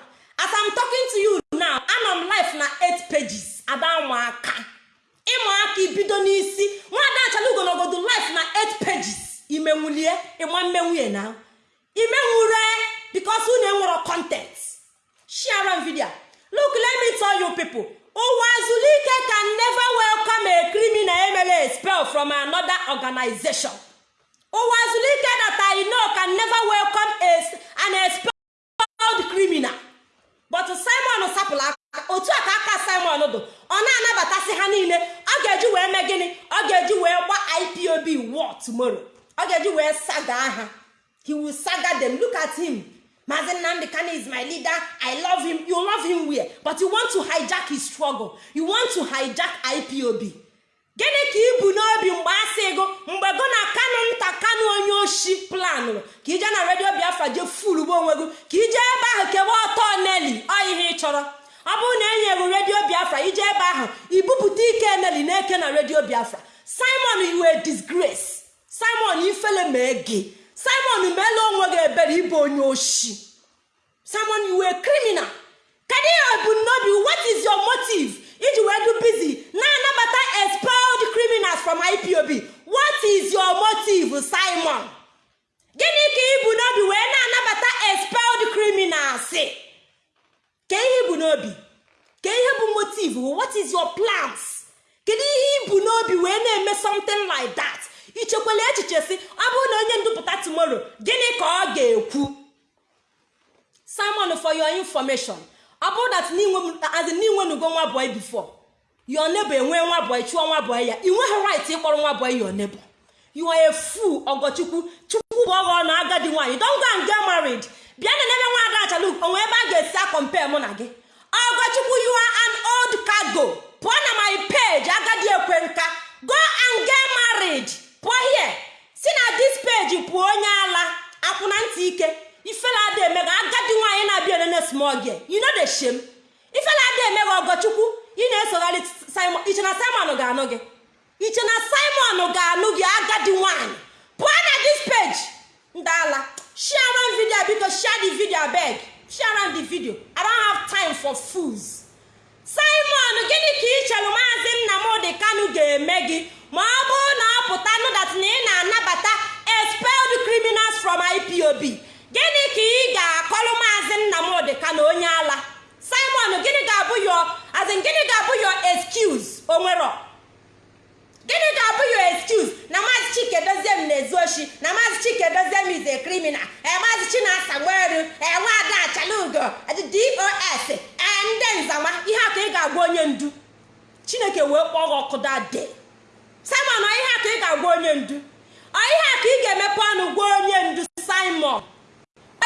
azin gịnị ga-abụ yo excuse? Onwero gịnị ga-abụ yo excuse? Na maazị chike doziem na-ezu oshi. Na maazị chike doziem is a criminal. Ee maazị chinasa gberu ee nwaada achalugo dos ee ndị nzama ihe a ka ị ga-agwa onye ndu. Chineke wee kpọọ gị ọkụ dade simon ihe a ka ị ga-agwa onye ndu? Ihe a ka ị ga-emepe ọnụ gwa onye ndu simon?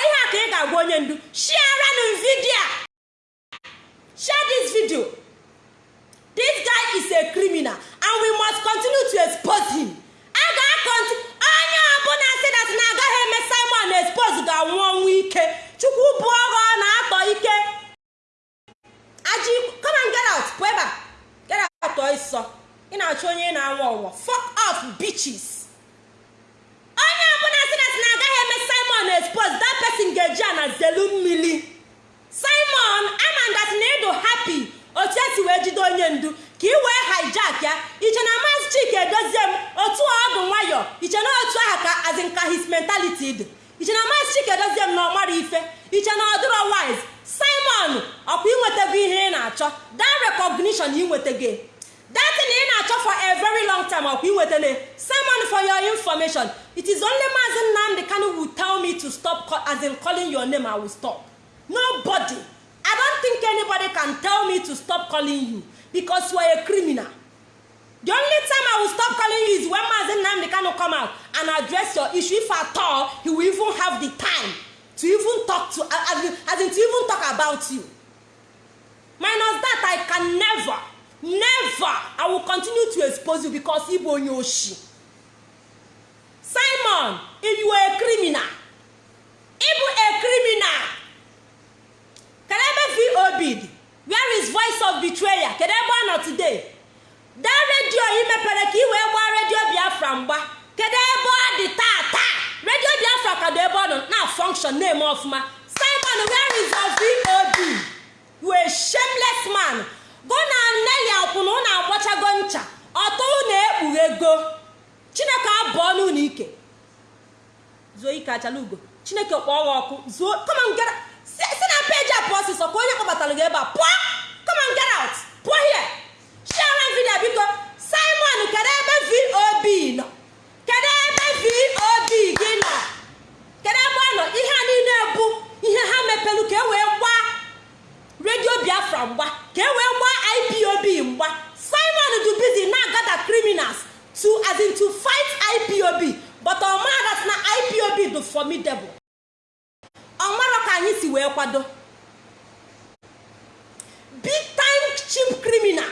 Ihe a ka ị ga-agwa onye ndu? Shiaranụ vidio share this video. This guy is a criminal and we must continue to expose him. A ga-akọnti onye ọbụla si dat na agaghị eme simon expose ga-anwụ ọnwụ ike. Chukwu bụ ọghọ ọ na-atọ ike come and get out pụọ ebe a. Get out ọsọ ị na-achọ onye na-anwụ ọnwụ. Fuck off bitches. Onye ọbụla si dat na agaghị eme simon expose that person ga-eji a na zelu mmiri. Simon ama that na happy otu esi wee jide onye ndu ka ị wee hijack ya iche na maazị chike edozie m otu ọdụ nwayọ iche na otu aha ka azinka his mentality dị. Iche na maazị chike edozie m na ọmara ife iche na ọdụrọ wise. Simon ọkwa inwetago ihe ị na-achọ? That recognition inwetago that thing ị na-achọ for a very long time ọkwa inwetele simon for your information it is only maazị nnamdị kanu will tell me to stop as in calling your name i will stop. Nobody. I don't think anybody can tell me to stop calling you because you are a criminal. The only time i will stop calling you is when maazị nnamdị kanu come out and address your issue. If at all he will even have the time to even talk to in, as in to even talk about you. Minus that i can never never i will continue to expose you because ịbụ onye oshi. Simon if you are a criminal ịbụ a criminal. Kedu ebe vob dị where is voice of betrayal? Kedu ebe ọ nọ today? Daa redio ị mepere ka ị wee gbaa redio biafra mgba kedu ebe ọ dị taa taa redio biafra ka dị ebe ọ nọ na function na-eme ọfụma simon where is your vob you a man. Go na nne ya kwụna ụnụ agbachago ncha. Ọtọ ụnụ ekpughego chineke abụọ n'ụlọ ike. Zuo ike achala ugo chineke kpọọ ọkụ. Zuo on get si na peji a pụọ ọsịsọ ka onye kpọbatara gị ebe a pụọ! Come on get out! Pụọ here! Share vidio biko! Simon kedu ebe vob nọ? Kedu ebe vob gị nọ? Kedu ebe ọ nọ? Ihe a niile bụ ihe ha mepelu ka e wee gbaa redio biafra mgba ka e wee ipob mgba. Simon du busy na-agada criminals to as in to fight ipob but ọmara na ipob dị formidable ọmara ka anyị si wee kwado. Big time cheap criminal.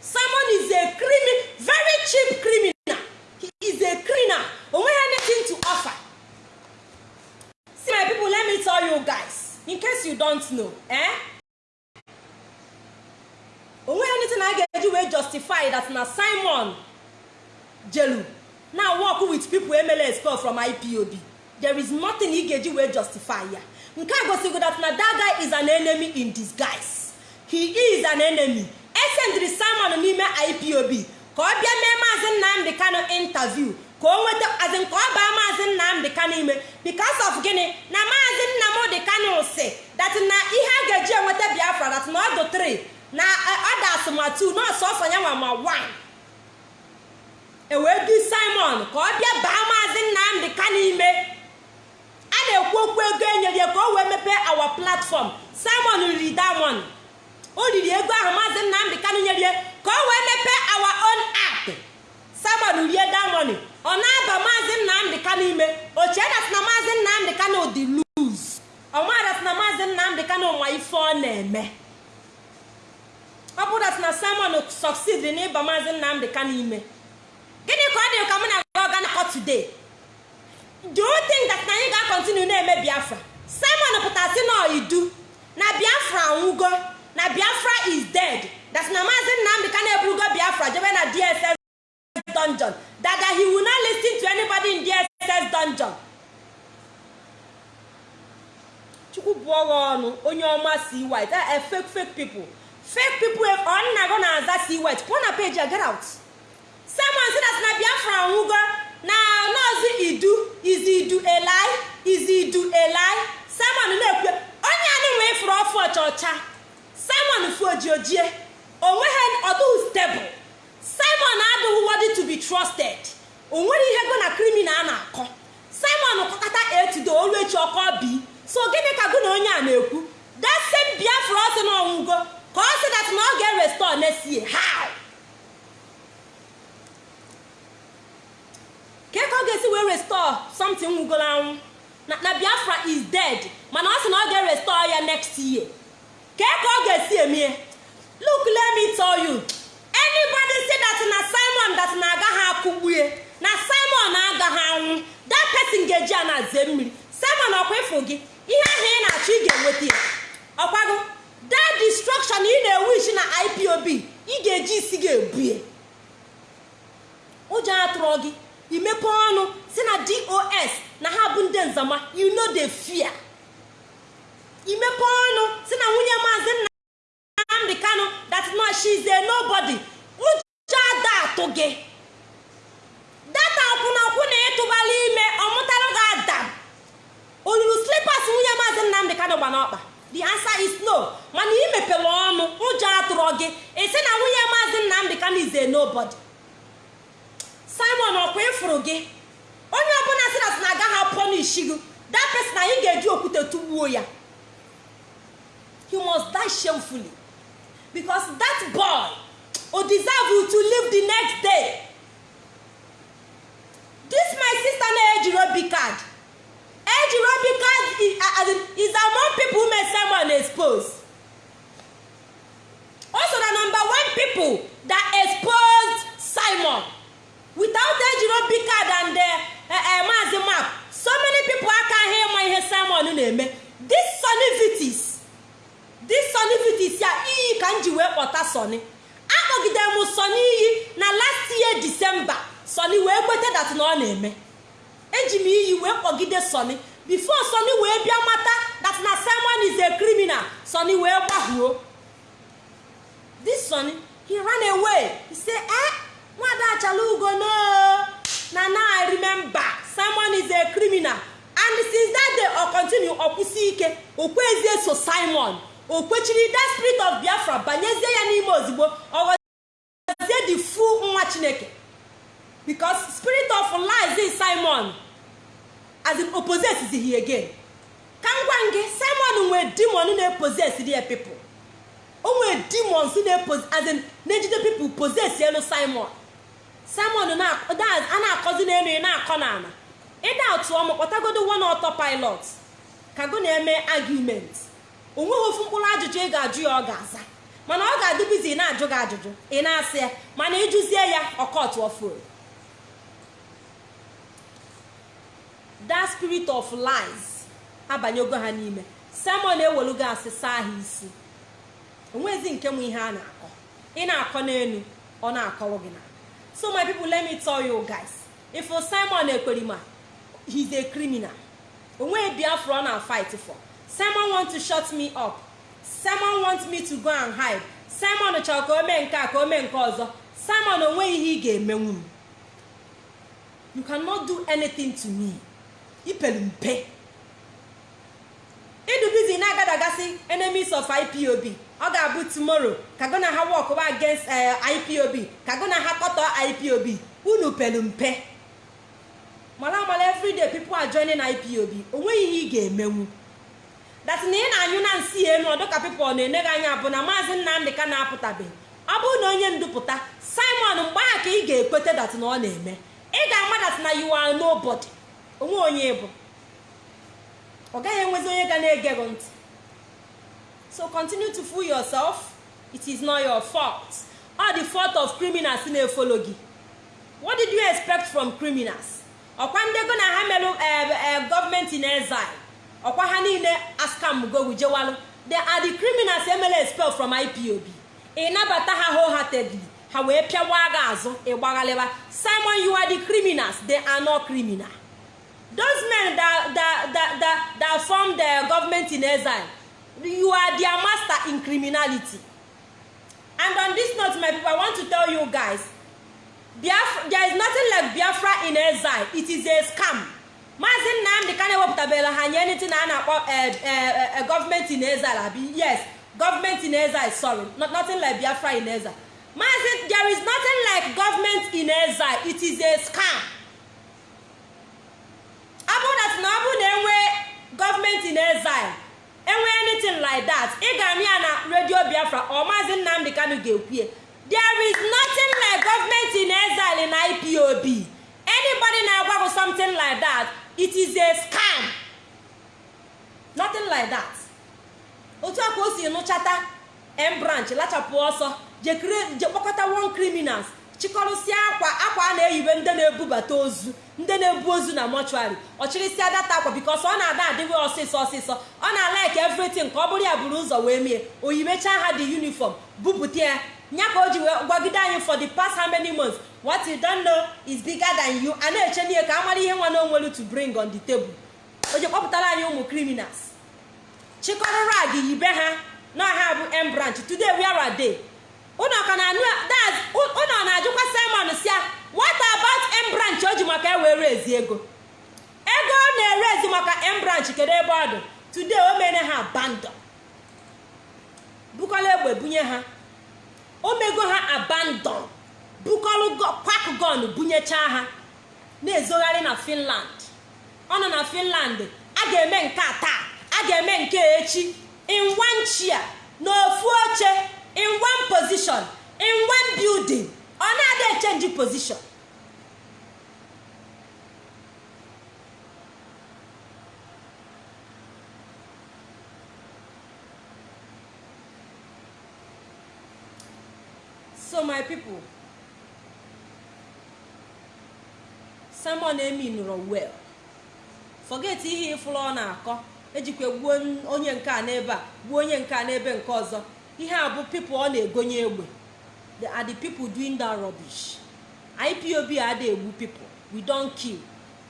Simon is a criminal very cheap criminal. He is a criminal. Onweghị anything to offer. See my people let me tell you guys in case you don't know eh? o nweghị anything a ga-eji wee justify that na simon jelu. Na work with people emela expel from ipob there is nothing ị ga-eji justify ya. Nke a gosigo that na that guy is an enemy in disguise. He is an enemy. Esendiri simon n'ime ipob ka ọ bịa mee maazị nnamdị kano interview ka o nweta azin ka ọ baa maazị nnamdị kano ime. Because of gịnị? Na maazị nnamdị kano si that na ihe a ga-eji enweta biafra that na ọdụ 3 na ọda asụmatụ nọọsụ ọfọ ya ma 1 ewee du simon ka ọ bịa baa maazị nnamdị kano ime. Na-ekwu okwu ego enyere ka o wee mepee awa platform. Simon riri diamond o riri ego ahụ maazị nnamdị kanụ nyere ya ka o wee mepee awa own app. Simon rie diamond ọ na-aba maazị nnamdị kanụ ime. Ochie dat na maazị nnamdị kanụ dị luz ọmadat na maazị nnamdị kanụ ma ife ọ na-eme. Ọ bụ dat na simon succeed n'ịba maazị nnamdị kanụ ime. Gịnị ka ọ dị ka mụ na gị ọga nakọ today? Do think that na ga-akọntinu na-eme biafra? Simon pụtasị na idu na biafra anwụgo. Na biafra is dead. That na maazị nnamdị na-eburugo biafra jebe na dss dungeon. That he will not listen to anybody in dss dungeon. Chukwu bụ ọghọ onye ọma si white. A fake fake people. Fake people ọ nna gị na-aza si white. A get out. Simon si that na biafra anwụgo. Na nọọsụ idu izi idu elai izi idu simon na-ekwe onye anyị nwee fụrụ ọfụ ọcha ọcha simon fu ojiojie o nweghị ọdụghị stebụl simon adịghị worthy to be trusted. O nwere ihe go na criminal a na-akọ. Simon kọkọta etudo olu echi ọkọ bi so gịnị ka gụ na onye a na-ekwu? Same biafra ọ sị na ọnwụgo ka ọ sị that na ọ ga-erestore next year how? Ka ka ọ ga-esi wee restore something nwugoro anwụ? Na biafra is dead mana ọ sị na ọ ga-erestore ya next year. Ka ka ọ ga-esi eme? Look let me tell you. Anybody say that na simon that na agaghị akụgbue na simon agaghị anwụ? That person ga-eji a na-aze mmiri. Simon ọkwa ịfụ gị? Ihe ahụ ị na-achọ ị ga-enweta ya. Ọkwago that destruction ị na-ewish na ipob ị ga-eji isi ga-ebue ụjọ of lies. Abanyego ha n'ime. Simon ewelugo asị saa ha isi. Onwezi nke nwe ihe a na-akọ. Ị na-akọ n'elu ọ na-akọrọ gị na so my people let me tell you guys. If simon ekwerima he's a criminal. Onweghị biafra ọ na fight for. Simon want to shut me up. Simon want me to go and hide. Simon chọrọ ka o mee nke a ka o mee nke ọzọ. Simon o nweghị ihe ị ga-emenwu m. You cannot do anything to me. Ipelu mpe idubizi na-agadagasị enemies of ipob ọ ga-abụ tomorrow ka gụ na ha work against ipob ka gụ na ha kọtọ ipob unu pelu mpe mara mara everyday people are joining ipob o nweghị ihe ị ga-emenwu. Dat na ị na-anyụ na nsị elu ọdụ ka pipụl na-ene gị anya bụ na maazị nnamdị ka na-apụtabeghị ọ bụrụ na onye ndupụta simon mgbe ahụ ka ị ga-ekweta dat na ọ na-eme. Ị ga-ama dat na you are onwe onye bụ. Ọ gaghị enwezi onye ga na-ege gị ntị. So continue to fool yourself. It is not your fault. All the fault of criminals na-efolo gị. What did you expect from criminals? Ọkwa ndego na ha merụ gọọmenti in exile. Ọkwa ha niile askam gogu jewalụ. They are the criminals emele expel from ipob ị nabata ha wholeheartedly. Ha wee pịawa gị azụ ịgbaghalịba simon you are the criminals. They are not criminal. Those men that, that, that, that, that form the government in exile you are their master in criminality. And on this note my people i want to tell you guys biafra there is nothing like biafra in exile. It is a scam. Maazị nnamdị ka na-ewepụtabela ha nye anything a na-akpọ gọọmenti in exile abi? Yes gọọmenti in exile sorry. Not, nothing like biafra in exile. Maazị there is nothing like government in exile. It is a scam. Ọ bụrụ that na ọ bụrụ na enwe gọọmenti in exile enwe anything like that ị ya na redio biafra ọ maazị nnamdị kanu ga-ekwue there is nothing like government in exile in ipob anybody na-agwa gị something like that it is a scam. Nothing like that. Otu a ka o si nụchata m branch lachapụ ọsọ je kpọkọta one criminals. Chịkọrụsịa akwa akwa a na-eyibe ndị na-ebubata ozu ndị na-ebu ozu na mọchụarị ọchịrịsịa data akwa bikos ọ na-ada adịghị ọsịsọ ọsịsọ. Ọ na-alaik everything ka ọ bụrụ ya buru ụzọ wee mie. Oyimecha ha dị uniform bupụta ya. Nya ka o ji wee gwagide anyị for the past how many months? What is bigger than you. A na-eche n'ihe ka a mara ihe nwa na onwelu to bring on the table. O ji kpọpụtara anyị ụmụ criminals. Chịkọrọ rag yibe ha. Na ha bụ m branch. Today where are ka na anụ ụnọ na-ajụkwa simon si ya what about m branch o ji maka ewere ezi ego? Ego ọ na-ere ezi maka m branch kedu ebe ọ dị? Today o mere ha abandon. Bukọla egbe bunye ha. O mego ha abandon. Bukọlụ kwak gon bunyechaa ha. Na-ezogharị na finland. Ọ nọ na finland a ga-eme nke taa a ga-eme nke echi. In chair n'ofu oche in one position in one building ọ na-ada echenji position? So my people simon emi nụrụ well forget ihe ịfụrụ ọ na-akọ ejikwa gbuo onye nke a n'ebe a gbuo onye nke a n'ebe nke ọzọ. Ihe a bụ people ọ na-egonye egbe. Are the people doing that rubbish. Ipob ada egbu people. We don kill.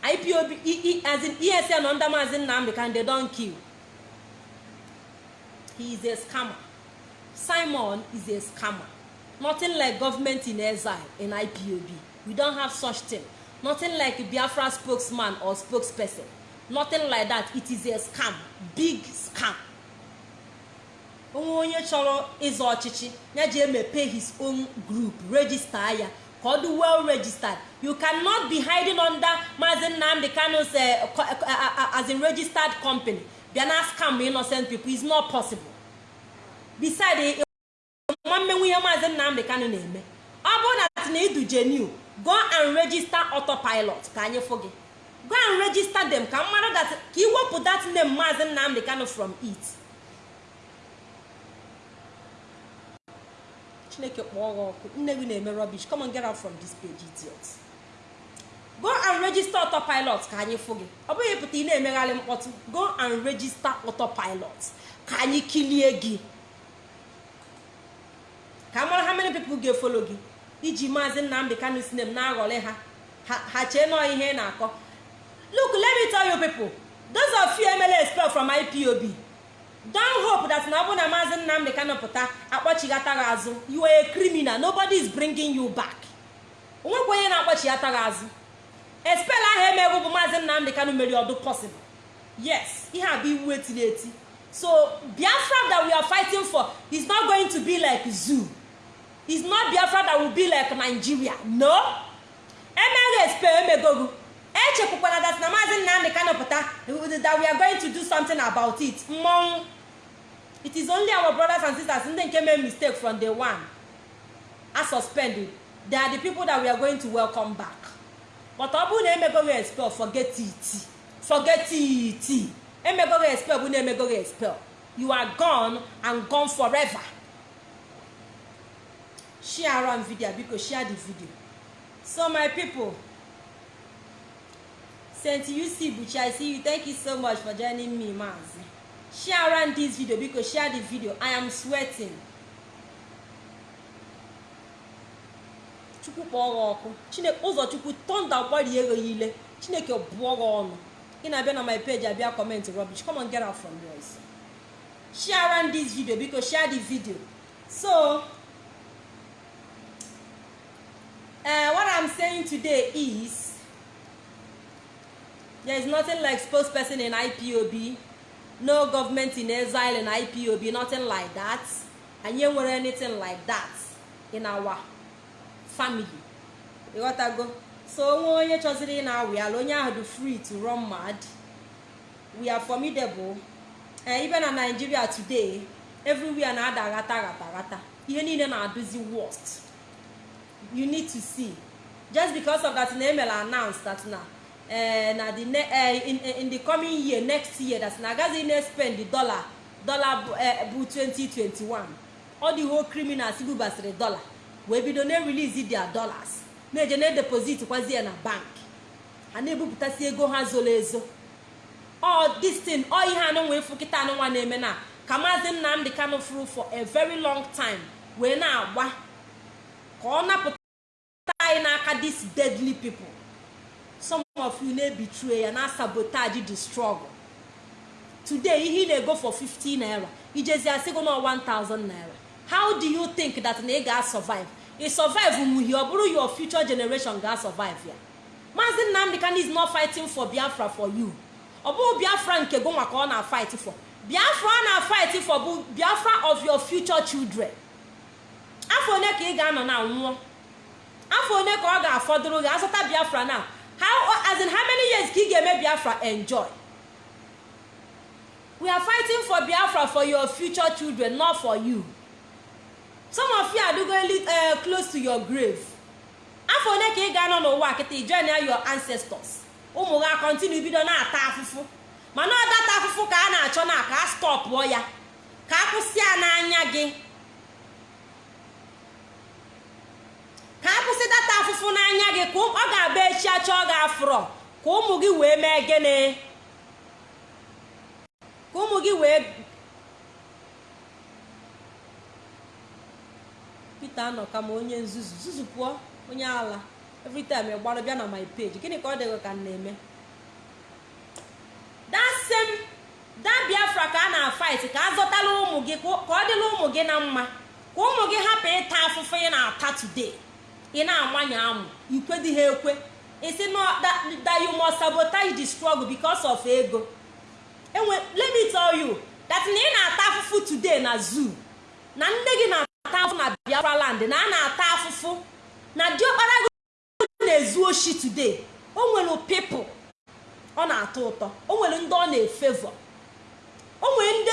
Ipob as in esn under maazi nnamdi kan they don kill. He is a scammer. Simon is a scammer. Nothing like government in exile in ipob we don't have such thing. Nothing like biafra spokesman or spokesperson. Nothing like that. It is a scam. Big scam. Onwe onye chọrọ ịzọ ọchịchị ya ji emepe his own group register ya ka ọ dị well registered. You cannot be hiding under maazi nnamdi kano's as in registered company. Bịa na scam innocent people is not possible. Beside nwa mmenwu ihe maazi nnamdi kano na-eme. Ọ bụrụ na na idu genu go and register autopilot ka anyị fụ gị. Go and register them ka mmadụ ka iwepụ that name maazi nnamdi kano from it. Chineke kpọọ gị ọkụ nne gị na-eme rubbish. Come on get out from this page idiot. Go and register autopilot ka anyị fụ gị. Ọ bụghị pụta ị na-emegharị mkpọtụ go and register autopilot ka anyị kilie gị. Ka mara how many people ga-efolo gị. Iji maazị nnamdị kanu sinem na-aghọrị ha. Ha chee nọọ ihe na-akọ. Look let me tell you people those of you emela expel from ipob don hope that na ọ bụ na maazị nnamdị kanu pụta akpọchighata gị azụ. You are a criminal. Nobody is bringing you back. Onwekwa onye na-akpọchighata gị azụ. Expel ahụ emegbu bụ maazị nnamdị kanu mere ọdụ possible. Yes ihe a bụ iwu etiri eti. So biafra that we are fighting for is not going to be like zoo. Is not biafra that will be like nigeria. No. Emeghị expel emegogu echekwukwara that na maazị nnamdị kanu pụta. That we are going to do something about it. Mmọnwụ. It is only our brothers and sisters ndị nke mee mistake from day one a suspended they are the people that we are going to welcome back. But ọ bụrụ na emegoghị expel forget it. Forget it. Emegoghị expel bụ na emegoghị expel. You are gone and gone forever. Share am video biko share the video. So my people Saint UC Buchi, I see you. Thank you so much for joining me, Mazi. Share around this video because share the video. I am sweating. Chukwu kpọọ gị ọkụ. Chineke ụzọ Chukwu tọnda gbarie ego ile. Chineke bụọ gị ọnụ. Ị na-abịa na my page abịa comment rubbish. Come on, get out from yours. Share around this video because share the video. So, uh, what i'm saying today is there is nothing like spokesperson in ipob no government in exile in ipob nothing like that. Anyị enwere anything like that in our family. Ịghọtago so onwe onye chọziri ị na-awụ onye ahụ dị free to run mad. We are formidable. Ibe na nigeria today everywhere na-ada aghata aghata aghata ihe niile na-adụzi worst. You need to see. Just because of that na emela announce that na na the ne uh, in, the coming year next year that na agaghị na spend the dollar dollar bụ 2021 all the whole criminals bubasịrị dollar. Wee bido na release their dollars. Na-eje na deposit kwazie na bank. Ha na-ebupụtasị ego ha zoro ezo. This thing all ihe anụ nwee fụ kịta anụ nwa na-eme na ka maazị nnamdị kanụ furu for a very long time wee na-agba. Ka ọ napụta anyị n'aka this deadly people. Of you na-ebitue ya na sabotage the struggle. Today ihe ị na-ego for 50 naira. Ijezi asịgo na 1000 naira. How do you think that na ị ga-survive ị survive nwuhi ọ bụrụ your future generation ga-survive ya maazị nnamdị kan is not fighting for biafra for you. Ọ bụghị biafra nke go nwa ka ọ na-fight for. Biafra ọ na-fight for bụ biafra of your future children. Afọ one ka ị ga-anọ na nwụọ. Afọ one ka ọ ga-afọdụrụ gị. Azụta biafra na. How as in how many years ka ị ga-eme biafra enjoy? We are fighting for biafra for your future children not for you. Some of you are going uh, close to your grave. Afọ one ka ị ga-anọ n'ụwa kịta join your ancestors. Ụmụ ha kọntinu bido na-ata afụfụ. Mana ọ data afụfụ ka a na-achọ na ka a stọpụọ ya. Ka a kwụsị ya n'anya gị. Ka a kwụsị data afụfụ n'anya gị ka ọ ga-abịa echi achọ ọ ga-afụrọ ka ụmụ gị wee mee gịnị? Ka ụmụ gị wee Peter anọ ka ma onye nzuzu zuzu pụọ onye ala. Every gbara bịa na my page. Gịnị ka ọ dịghị ka na-eme? That same ka a na-fight ka a ụmụ gị ka ọ dịla ụmụ gị na mma. Ka ụmụ gị hapụ ịta afụfụ ị na-ata today. Ị na-amanye amụ ikwe dị ha ekwe. Isi must sabotage the struggle because of ego. Enwe let me tell you that na ị na-ata afụfụ today na zoo na nne gị na-ata afụfụ na biafra land na a na-ata afụfụ na diọkpara gị na-ezu oshi today o nwere pipụl ọ na-atọ ụtọ o nwere ndị ọ na-efevọ o nwere ndị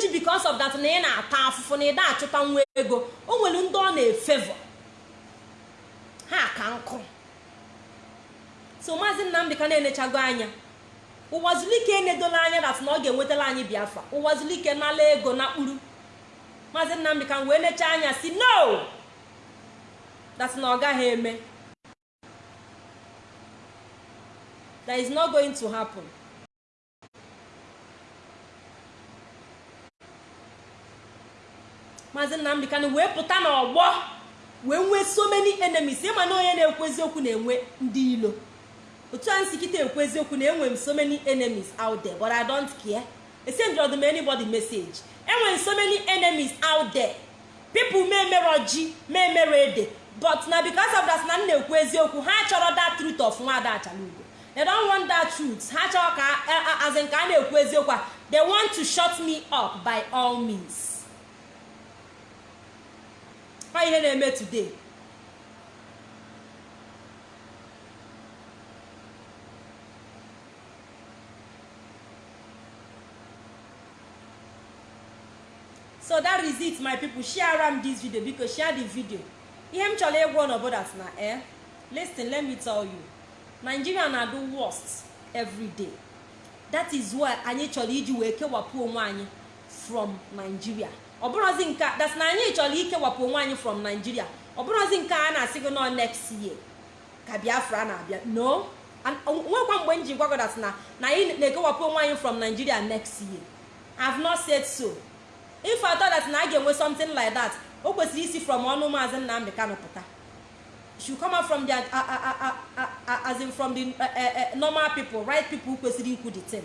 ji because of that na ị na-ata afụfụ na ịda achụta nwa ego o nwere ndị ọ na-efevọ ha ka nkụ. So maazị nnamdị ka na-enechago anya. Ụwazulike enedola anya dat na ọ ga-enwetala anyị biafra. Ụwazulike nala ego na kpuru maazị nnamdị ka wee nechaa anya si no! Dat na ọ gaghị eme. That is not going to happen. Maazị nnamdị kanụ wee pụta n'ọgbọ. Wee nwee so many enemies ịma na onye na-ekwu eziokwu na-enwe ndị ilo. Otu a nsi kịta ekwu eziokwu na enwe m so many enemies out there but i don't care. Esendịrọdụ m anybody message. Enwere so many enemies out there. People may emero ji may emero ede but na because of that na m na-ekwu eziokwu ha chọrọ that truth of nwaada achalugo they don't want that truth. Ha chọrọ ka as in ka a na-ekwu eziokwu a they want to shut me up by all means. Ọ ihe na-eme today. So that is it my people. Share am this video because share the video. Ihe m chọrọ ịgwa at na eh listen let me tell you. Nigeria na do worst every that is why anyị chọrọ iji wee kewapụ onwe anyị from nigeria. Ọ bụrụzi nke that na anyị chọrọ ikewapụ onwe anyị from nigeria. Ọ nke a na-asị gị nọ next year ka biafra na-abịa. No. Nwekwa mgbe m ji gwa that na na anyị na-ekewapụ onwe anyị from nigeria next year. I have not said so. If I thought that na a ga-enwe something like that o kwesịrị isi from ọnụ maazị nnamdị kanụ pụta. Should come out from the as in from the normal people right people kwesịrị ikwu the thing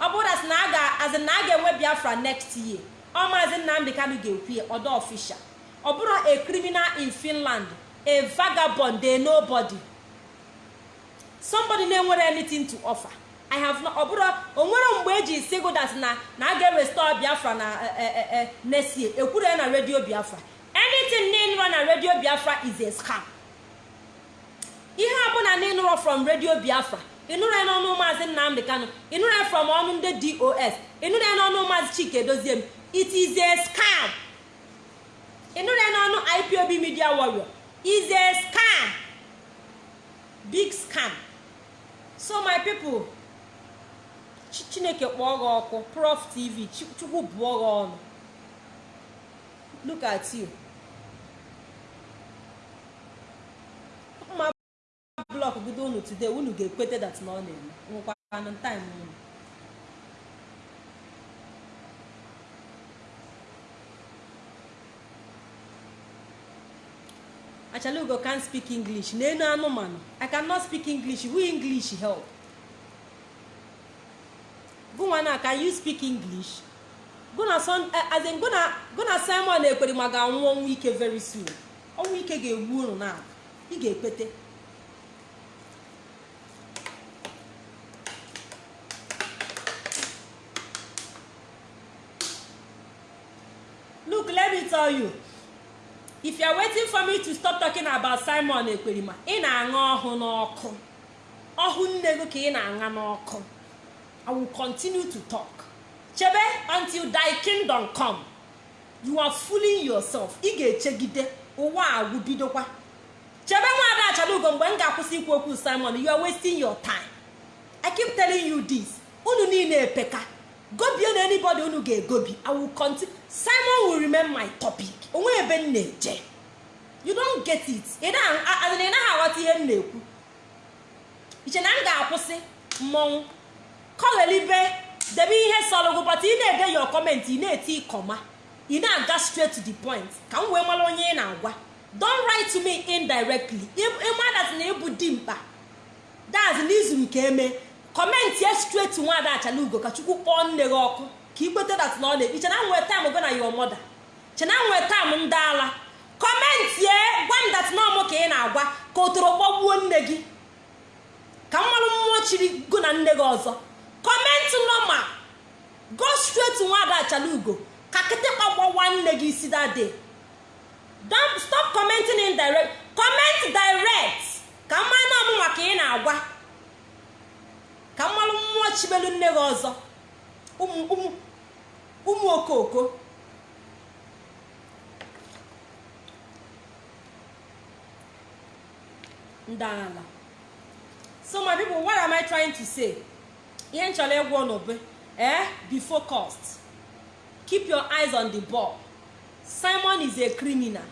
ọ bụrụ na a ga-enwe biafra next year ọ maazị nnamdị kanụ ga-ekwu ya ọdọ official ọ bụrụ a criminal in finland a vagabond a nobody. Somebody na-enwere anything to offer. I have no ọ bụrụ o nwere mgbe eji si go that na na a ga-restore biafra na nesie ekwuru ya na redio biafra. Anything n'ịnụrụ na redio biafra is a scam. Ihe ọbụla n'ịnụrụ from redio biafra ịnụrụ ya n'ọnụ maazị nnamdị kano ịnụrụ ya from ọnụ ndị dos ịnụrụ ya n'ọnụ maazị chike doziem it is a scam. Ịnụrụ ya n'ọnụ ipob media warrior. Is a scam. Big scam. So my people chineke kpọọ gị ọkụ prof tv chukwu bụọ gị ọnụ. Look at you. Mma blọk bido unu today unu ga-ekwete that na ọ na-eme. Nwekwanụ time unu. Achalugo can speak english. N'enu anụmanụ i cannot speak english. Who english help? Gụnwa na can you speak english? Gụna simon ekwere ma ga-anwụ ọnwụ ike very soon. Ọnwụ ike ga-egbu unu na ị ga-ekpete. Look let me tell you. If you are waiting for me to stop talking about simon ekperima ị na-aṅa ọhụ n'ọkụ. Ọhụ nne gị ka ị na-aṅa n'ọkụ. I will continue to talk. Chebe until thy kingdom come. You are fooling yourself. Ị ga-echegide. Ụwa agwụ bidokwa chebe nwaada achalugo mgbe m ga-akwụsị ikwu okwu simon you are wasting your time. I keep telling you this. Unu niile epeka. Gobie na anybody unu ga-egobi. I will continue. Simon will remain my topic. Onwe ebe m na-eje you don't get it. Ị naghị aghọta ihe m na-ekwu. Iche na m ga-akwụsị? Mmọnwụ. Kọghelibe debe ihe sọrọ gụ bọta ị na-ede your comment ị na-eti kọma ị na-aga straight to the point. Ka m wee mara onye ị na-agwa. Don't write to me indirectly. Ịmadat na ịbụ dimkpa? Daz n'izu nke eme. Kọmentị ya straight nwaada achala ugo ka chukwu kpọọ nne gị ọkụ. Ka ikweta dat na ọ na iche na nwee taịm go na your mother. Chena nwee taịm ndị ala. Kọmentị ya gwa m dat na ọmụ ka ị na-agwa ka otoro kpọgbuo nne gị. Ka mmanụ mmụọ chiri go na nne gị ọzọ. Kọmentị nọma go straight nwaada achala ugo ka kịtịkpa gbawa nne gị isi dade stop commenting indirect comment direct. Ka mmanụ ọmụma ka ị na-agwa. Ka mmanụ mmụọ chibelu nne gị ọzọ. Ụmụ okoko. Ndị ala so my people what am i trying to say? Ihe m chọrọ ịgwa bụ eh be focused. Keep your eyes on the ball. Simon is a criminal.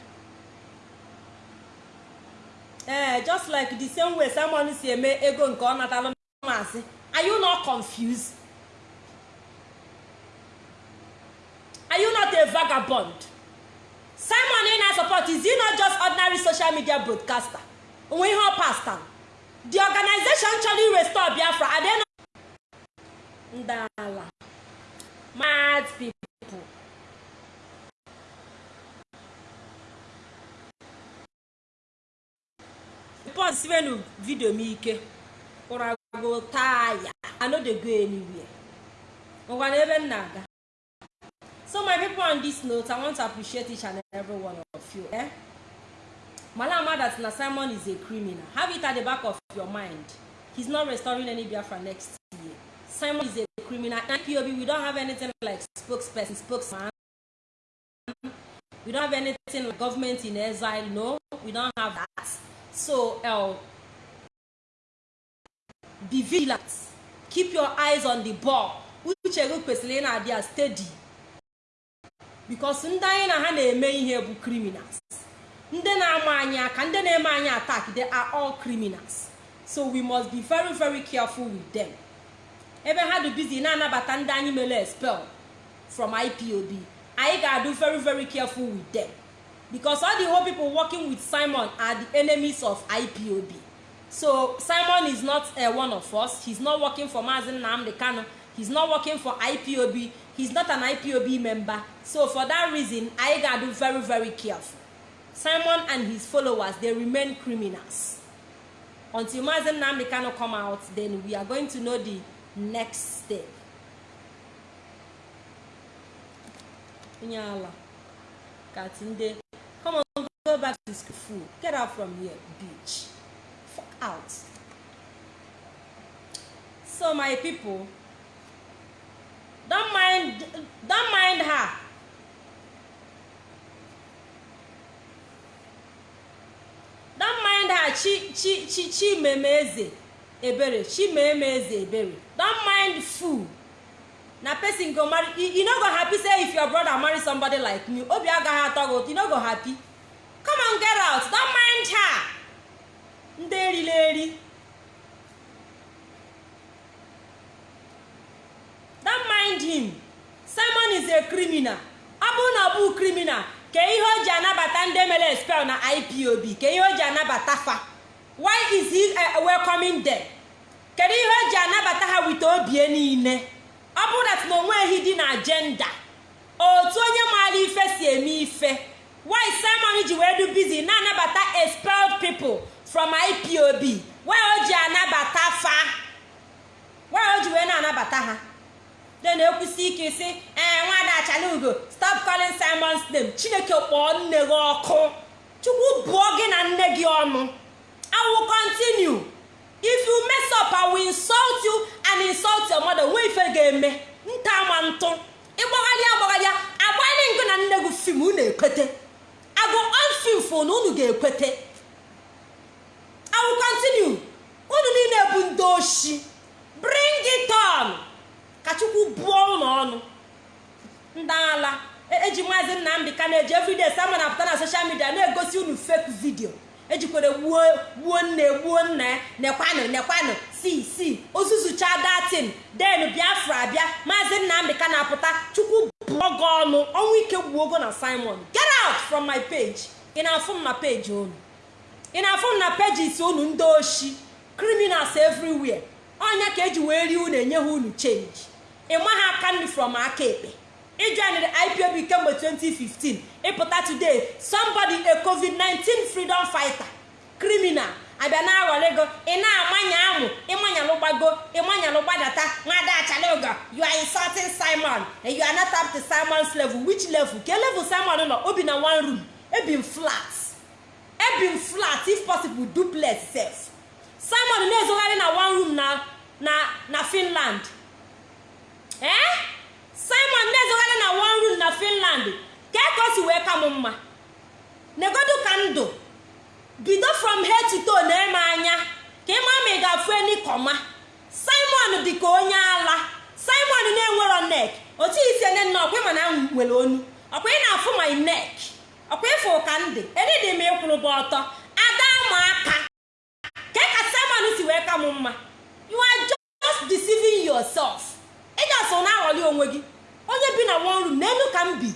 Eh just like the same way simon si eme ego nke ọ natalụ maazị are you not confused? Are you not a vagabond? Simon ị na-support is he not just ordinary social media broadcaster? Onwe ihe ọ pastor the organization chọrọ restore biafra. Not ndị ala mad people. Report siwenu video m ike ụra go tire. I no dey go anywhere. Ngwana ebe m na-aga so my people on this note i want to appreciate each and every one of you eh? Malama that simon is a criminal. Have it at the back of your mind. He's not restoring any biafra next year. Simon is a criminal. And pob we don't have anything like spokesperson spokesman. We don't have anything like government in exile no. We don't have that. So uh, be vigilant. Keep your eyes on the ball. Uche gị kwesịrị ị na-adị steady. Because ndị anyị na ha na-eme bụ criminals ndị na-ama anyị aka ndị na-eme anyị attack they are all criminals. So we must be very very careful with them. Ebe ha dị busy na-anabata ndị anyị mere expel from ipob anyị ga-adụ very very careful with them. Because all the whole people working with simon are the enemies of ipob so simon is not uh, one of us. He's not working for mazin nnamdi kano he's not working for ipob he's not an ipob member. So for that reason gotta do very very careful. Simon and his followers they remain criminals. Until mazi nnamdi kano come out then we are going to know the next step. Onye ala katinde come on go back to school. Get out from here bitch. Fuck out. So my people don't mind don't mind her. Don't mind her. Chi chi chi chimemeze ebere. Chimemeze ebere. Don't mind fool. Na person go marry. You, no go happy say if your brother marry somebody like me. Obi agaghị atọ gị ụtọ you no go happy. Come on get out. Don't mind her. Ndị erila eri don't mind him. Simon is a criminal. Ọ na ọ criminal. Ka ihe o ji anabata ndị mere spell na ipob ka ihe o ji anabata fa. Why is he uh, welcoming them? Kedu ihe o ji anabata ha wite obie niile? Ọ bụrụ na o nweghị dị na agenda otu onye maara ife si eme ife why simon ji wee du busy na-anabata expelled people from ipob why o ji anabata fa? Why o ji wee na-anabata ha? De na-ekwusi ike isi ee nwada achalugo stop calling simon's name. Chineke kpọọ nne gị ọkụ. Chukwu bụọ gị na nne gị ọnụ. I will continue. If you mess up i will insult you and insult your mother. Nwe ife ga-eme. Nta ma ntụ. Ịgbagharị agbagharị agbanyị ngụ na nne gị fim unu ekwete. Agụ fo na unu ga-ekwete. I will continue. Unu niile bụ ndị oshi. Bring it on. Ka chukwu bụọ ụlọ ọnụ. Ndị ala eji maazị nnamdị ka na-eji everyday sama na-apụta na soshal midia na-egosi unu fake vidio ejikwere gbuo nne gbuo nna ya. Nekwanụ nekwanụ. Si si. Ozuzucha datin. Den biafra bịa maazị nnamdị ka na-apụta. Chukwu bụọ gị ọnụ. Ọnwụ ike gbuo ogo na simon. Get out from my page. Ị na-afụ m na peji unu? Ị na-afụ m na pages unu ndị oshi? Criminals everywhere. Ọnya ka eji wee rie unu enye ha unu change. Ịma ha aka nri from aka ekpe ijoinere ipob kemgbe 2015 ịpụta today somebody a covid-19 freedom fighter criminal. Abịa na aghọrị go ị na-amanya amụ ịmanyalụ gbago ịmanyalụ gbadata nwada achalogo you are insulting simon and you are not up to simon's level. Which level? Ke level simon nọ? Obi na one room. Ebim flat. Ebim flat if possible duplex sef. Simon na-ezogharị na one room na na finland. Ee simon na-ezogharị na one room na finland. Ka ka o si wee ka m mma. Negodu ka ndụ bido from head to toe na-eme anya. Ka ịma ma ị ga-afụ enikọma simon dị ka onye ala. Simon na-enwero nek otu isi enye nna ọkwa ịma na nwere onu. Ọkwa ị na-afụ my neck. Ọkwa ịfụ ka ndị edịdị m ịkwụrụba ọtọ. Ada ma aka ka ka simon si wee ka m mma. You are just deceiving yourself ị ga-asọ na aghọli onwe gị. Onye bi na one room n'elu ka m bi.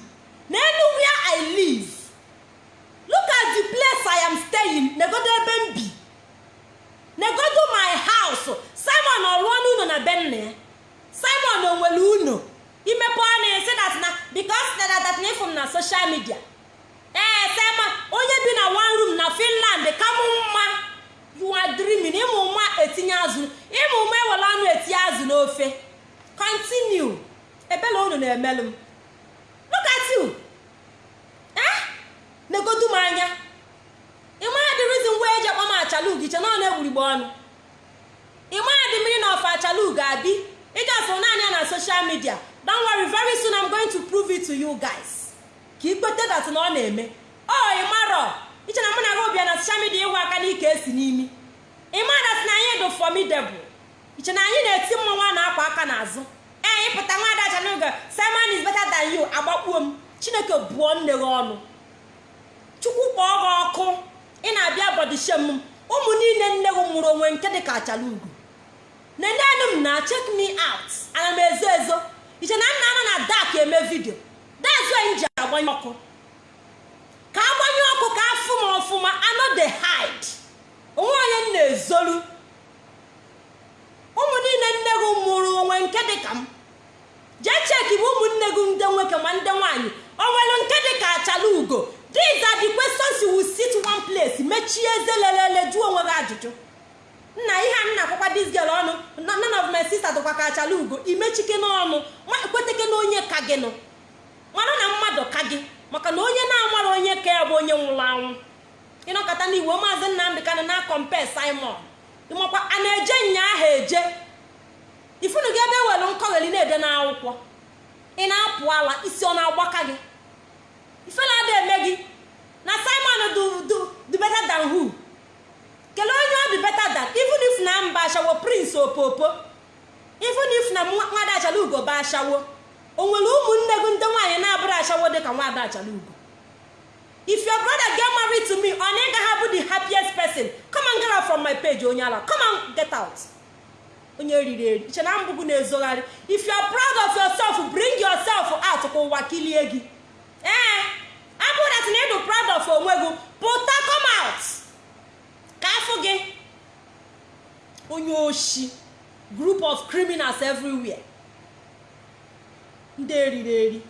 Ndị eriri eri.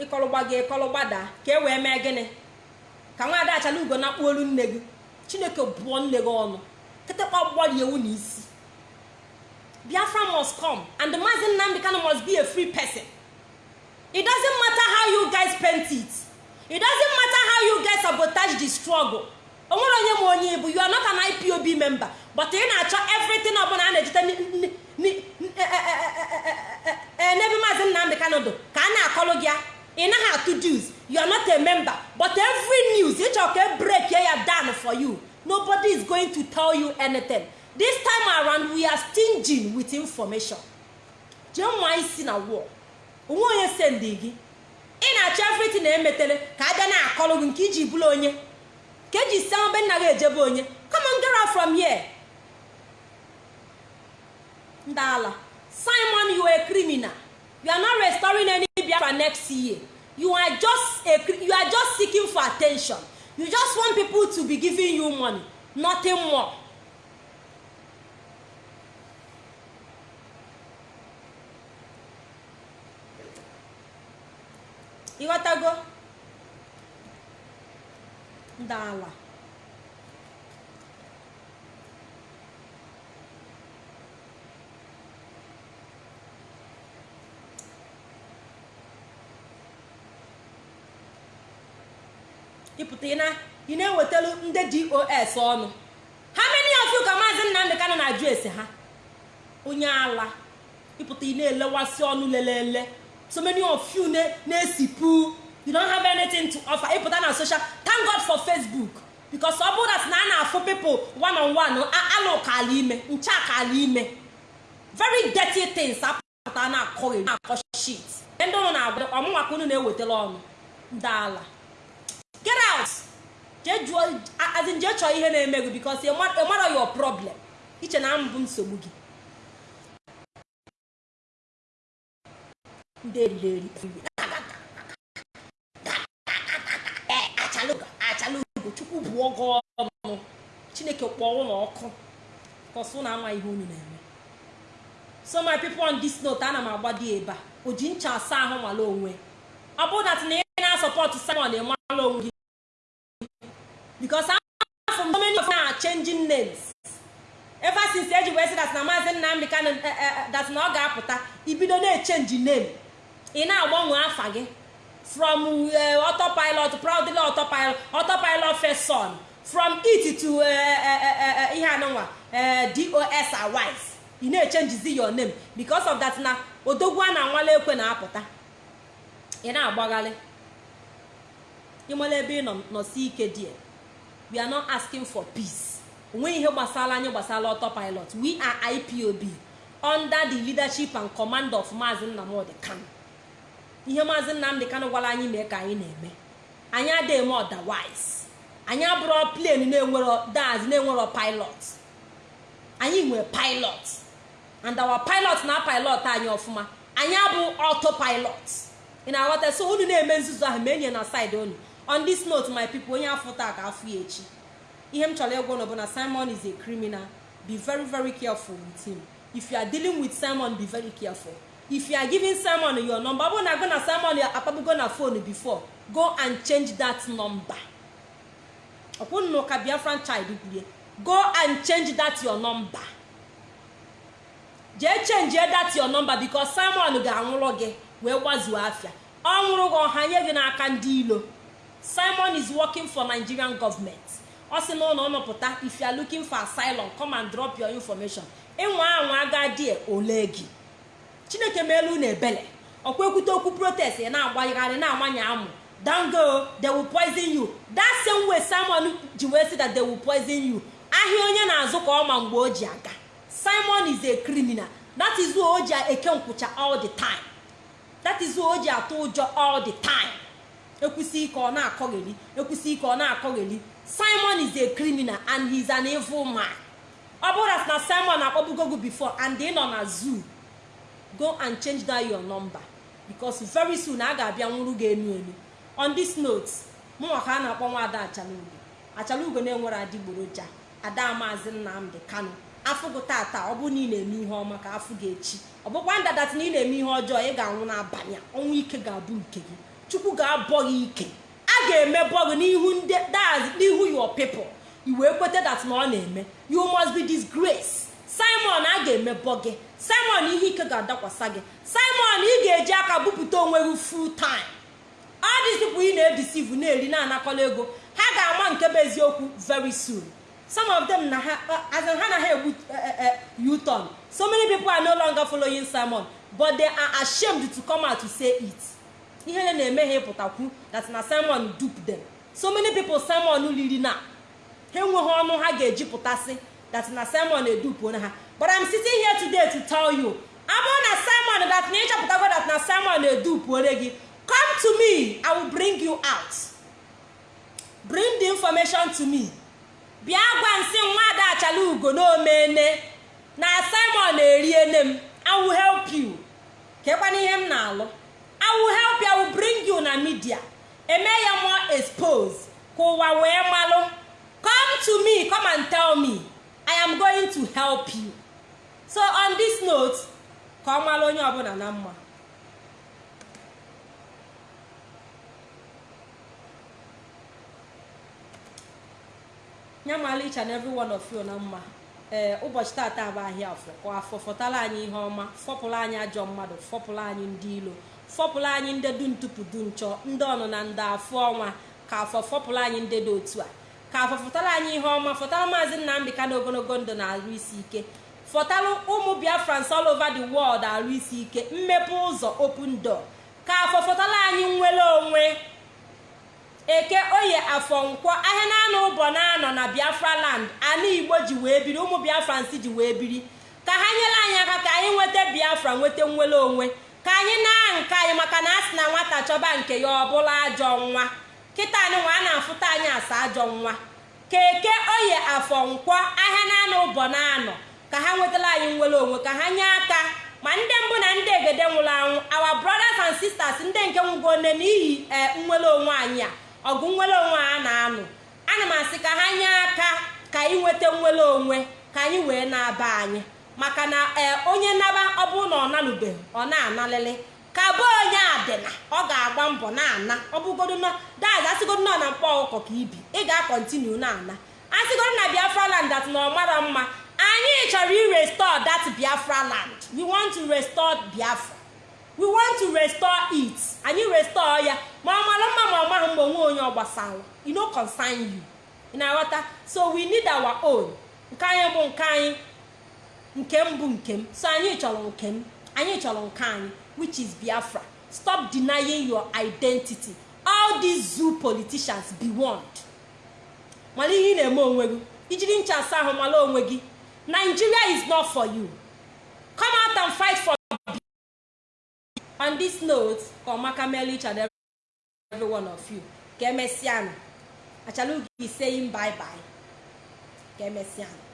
Ịkọlụgba gị ịkọlụgbada ka e wee mee gịnị? Ka nwaada achala ugo na olu nne gị. Chineke bụọ nne gị ọnụ. Kịtịkpa gbari ewu na isi. Biafra must come and the mazin nnamdi kano must be a free person. It doesn't matter how you guys paint it. It doesn't matter how you guys sabotage the struggle. Onwere onye ma onye ibu you are not an ipob member. But ị na-achọ everything ọbụla a na-ejite n'ebe maazị nnamdị kanụdụ ka a na-akọlụ gị ị naghị atụ dues. You are not a member. But every news ịchọ ka e break ya down for you. Nobody is going to tell you anything. This time around we are stinging with information. Jee nwa isi na wall onwe onye sendi gị. Ị na-achọ everything na-emetere ka a bịa na-akọlụ gị nke iji bụrụ onye. Ka eji si be nna gị ejebe onye. Come on get from here. Ndị simon you are a criminal. You are not restoring any biafra next year. You are just a you are just seeking for attention. You just want people to be giving you money. Nothing more. Ịghọtago ndị ịpụta ị na-ewetara ndị dos ọnụ. Ha many of you ka maazị nnamdị kanụ na-ajụ ese ha. Onye ala. Ịpụta ị na-elewasị ọnụ lelele so many of you na-esipụ you don't have anything to offer. Ịpụta na social thank god for facebook. Because ọ bụrụ na a na-afụ people one on one alụ ala ime ncha ka ala ime. Very dirty things apụta na-akọghị na-akọ shit. Ndị ụnụ na-agwa ọmụnwa ka unu na-ewetara ọnụ. Ndị ala. Get out azin chọọ ihe na-eme gị because ị mara your problem iche na mbụ nsogbu gị ndị chukwu bụ ọgọ chineke kpọọ ụlọ ọkụ kọsụ na ama ihe unu na-eme so my people on this note ana m agbado ebe a o ji ncha asa ahụ nwale onwe ọ bụrụ dat na ị na-asọpọtụ simon ịmala onwe gị because afọ so many of na changing names. Ever since eji wee sị dat na maazị nnamdị kanụ dat na ọ ga-apụta ibido na-echenji name. Ị na-agbanwe afa gị from autopilot proudly autopilot autopilot first son. From it to ihe anụnwa dos awise ị na-echenjizi your name. Because of that na odogwu a na-anwale ekwe na-apụta. Ị na-agbagharị ịmala ebe ị we are not asking for peace. Onwe ihe gbasara anyị gbasara autopilot. We are ipob under the leadership and command of maazị nnamdị kano ihe maazị nnamdị kano gwara anyị mee ka anyị na-eme. Anyị adịghị eme otherwise. Anyị abụrụ plane na-enwero daz na-enwero pilot. Anyị nwere pilot. And our pilot na pilot anyị ọfụma. Anyị abụ autopilot. Ị na-aghọta so unu na-eme nzuzu ahụ ma enye na side unu. On this note my people onye afọ taa ka afọ ya echi. Ihe m chọrọ ịgwa bụ simon is a criminal. Be very very careful with him. If you are dealing with simon be very careful. If you are giving simon your number ọ bụrụ na na simon akpabugo na phone before go and change that number. Ọkwụnụ ka biafran child kwurie go and change that your number. Jee change that your number because simon ga-anwụrụ gị wee gbazuo afịa ọ nwụrụ gị ọha nye gị n'aka ndị ilo simon is working for nigerian government. Ọ sị ụlọ ọnọpụta if you are looking for asylum come and drop your information. Ịnwa anwa agadi ole gị? Chineke meelu na ebele. Ọkwa ekwute okwu protest ị na-agbagharị na-amanye amụ. Dango they will poison you. That same way simon ji wee sị that they will poison you. Ahịa onye na-azụ ka ọma mgbe o ji aga. Simon is a criminal. That is why o ji eke nkwụcha all the time. That is why o ji atụ ụjọ all the time. Ekwusi ike ọ na-akọgheri ekwusi ike ọ na-akọgheri simon is a criminal and he is an evil man. Ọ bụrụ na simon akpọbugo gị before and ị nọ na zoo go and change that your number because very soon a ga-abịa nwụrụ gị enu elu on this note mụnwa a na-akpọ nwa ada achalugo. Achalugo na-enwere adịgboroja ada maazị nnamdị kano afụgụ tata ọ bụrụ na ị na-eme ihe ọma ka afụ gị echi. Ọ bụkwa ndadat na ị na-eme ihe ọjọọ ị ga-anwụ n'abalị ọnwụ ike ga-abụ nke gị. Chukwu ga-abọ gị ike. A ga-emebọ gị n'ihu ndị n'ihu your people. I wee kweta dat na ọ na-eme. You must be disgrace simon a ga-emebọ gị. Simon ihe ike ga-adakwasa gị. Simon ị ga-eji aka bupụta onwe gị full time. Ọ dịzipụ ị na-edisivu na-eri na-anakọla ego. Ha ga-ama nke bụ eziokwu very soon. Some of them na ha na ha egbu u-turn. So many people are no longer following simon but they are ashamed to come out to say it. Ihe na-eme ha ịpụtakwu that na simon dupe them. So many people simon riri na. Ha enweghị ọnụ ha ga-eji pụtasị that na simon edupuo ha. But i'm sitting here today to tell you abụrụ na simon that na ịchọpụtago that na simon edupuore gị come to me i will bring you out. Bring the information to me. Bịa gwa nsị nwada achala ugo n'omene na simon eriene m i will help you. Kekwana ihe m na-alụ. I will help you i will bring you na media eme ya more expose. Ka ụwa wee malụ come to me come and tell me. I am going to help you. So on this note ka ọ onye ọbụla na mma. Ya mala each and every one of you na mma. Ee ụbọchị tata bụ ahịa afọ. Ka afọ fọtara anyị ihe ọma fọpụrụ anyị ajọ mmadụ fọpụrụ anyị ndị ilo. Fọpụrụ anyị ndị du ntụpụ du nchọ ndị ọnụ na ndị afọ ọnwa ka afọ fọpụrụ anyị ndị dị otu a. Ka afọ fọtara anyị ihe ọma fọtara maazị nnamdị ka na ogologo ndụ na-arụ isi ike. Fọtara ụmụ biafrans all over the world arụ isi ike mmepe ụzọ open door. Ka afọ fọtara anyị nwere onwe eke oye afọ nkwọ ahịa na-anọ ụbọ na-anọ na biafra land ana igbo ji wee biri ụmụ biafrans ji wee biri. Ka ha nyere anyị aka ka anyị nweta biafra nweta nwere onwe. Ka anyị na nke anyị maka na a sị na nwata chọba nke ya ọ bụla ajọ nwa. Kịta anyị nwa a na-afụta anyị asa ajọ nwa. Ka eke oye afọ nkwọ ahịa na-anọ ụbọ na-anọ. Ka ha nwetara anyị nwere onwe ka ha nye aka. Ma ndị mbụ na ndị egede nwụrụ anwụ our brothers and sisters ndị nke nwụgo nne n'ihi ee nwere onwe anyị a ọgụ nwere onwe a na-anụ. Ana m asị ka ha nye aka ka anyị nweta nwere onwe ka anyị wee na-aba anyị. Maka na ee onye naba ọ bụrụ na ọ nanụbeghị ọ na-analịlị. Ka bụ onye adịna ọ ga-agba mbọ na-ana. Ọ bụgodo daz asịgodo nọ na mkpọ ọkụkọ ka ibi ị ga-akọntinu na-ana. Asịgodo na biafra land dat na ọ mara mma anyị chọrọ irestore that biafra land. We want to restore biafra. We want to restore it. Anyị restore ya. Ma ọ mara mma ma ọ maghị mgbe onwe onye ọ gbasara you no consign you. Na-aghọta? So we need our own. Nke anyị bụ nke anyị. Nke m bụ nke m. So anyị chọrọ nke m. Anyị chọrọ nke anyị which is biafra. Stop denying your identity. All these zoo politicians be warned. Mara ihe ị na-eme onwe gị. Ijiri ncha asa ahụ mara onwe gị. Nigeria is not for you. Come out and fight for on this note ka ọmaka mele each and every one of you. Ka emesịanụ. Achala ugo saying bye bye ka emesịanụ.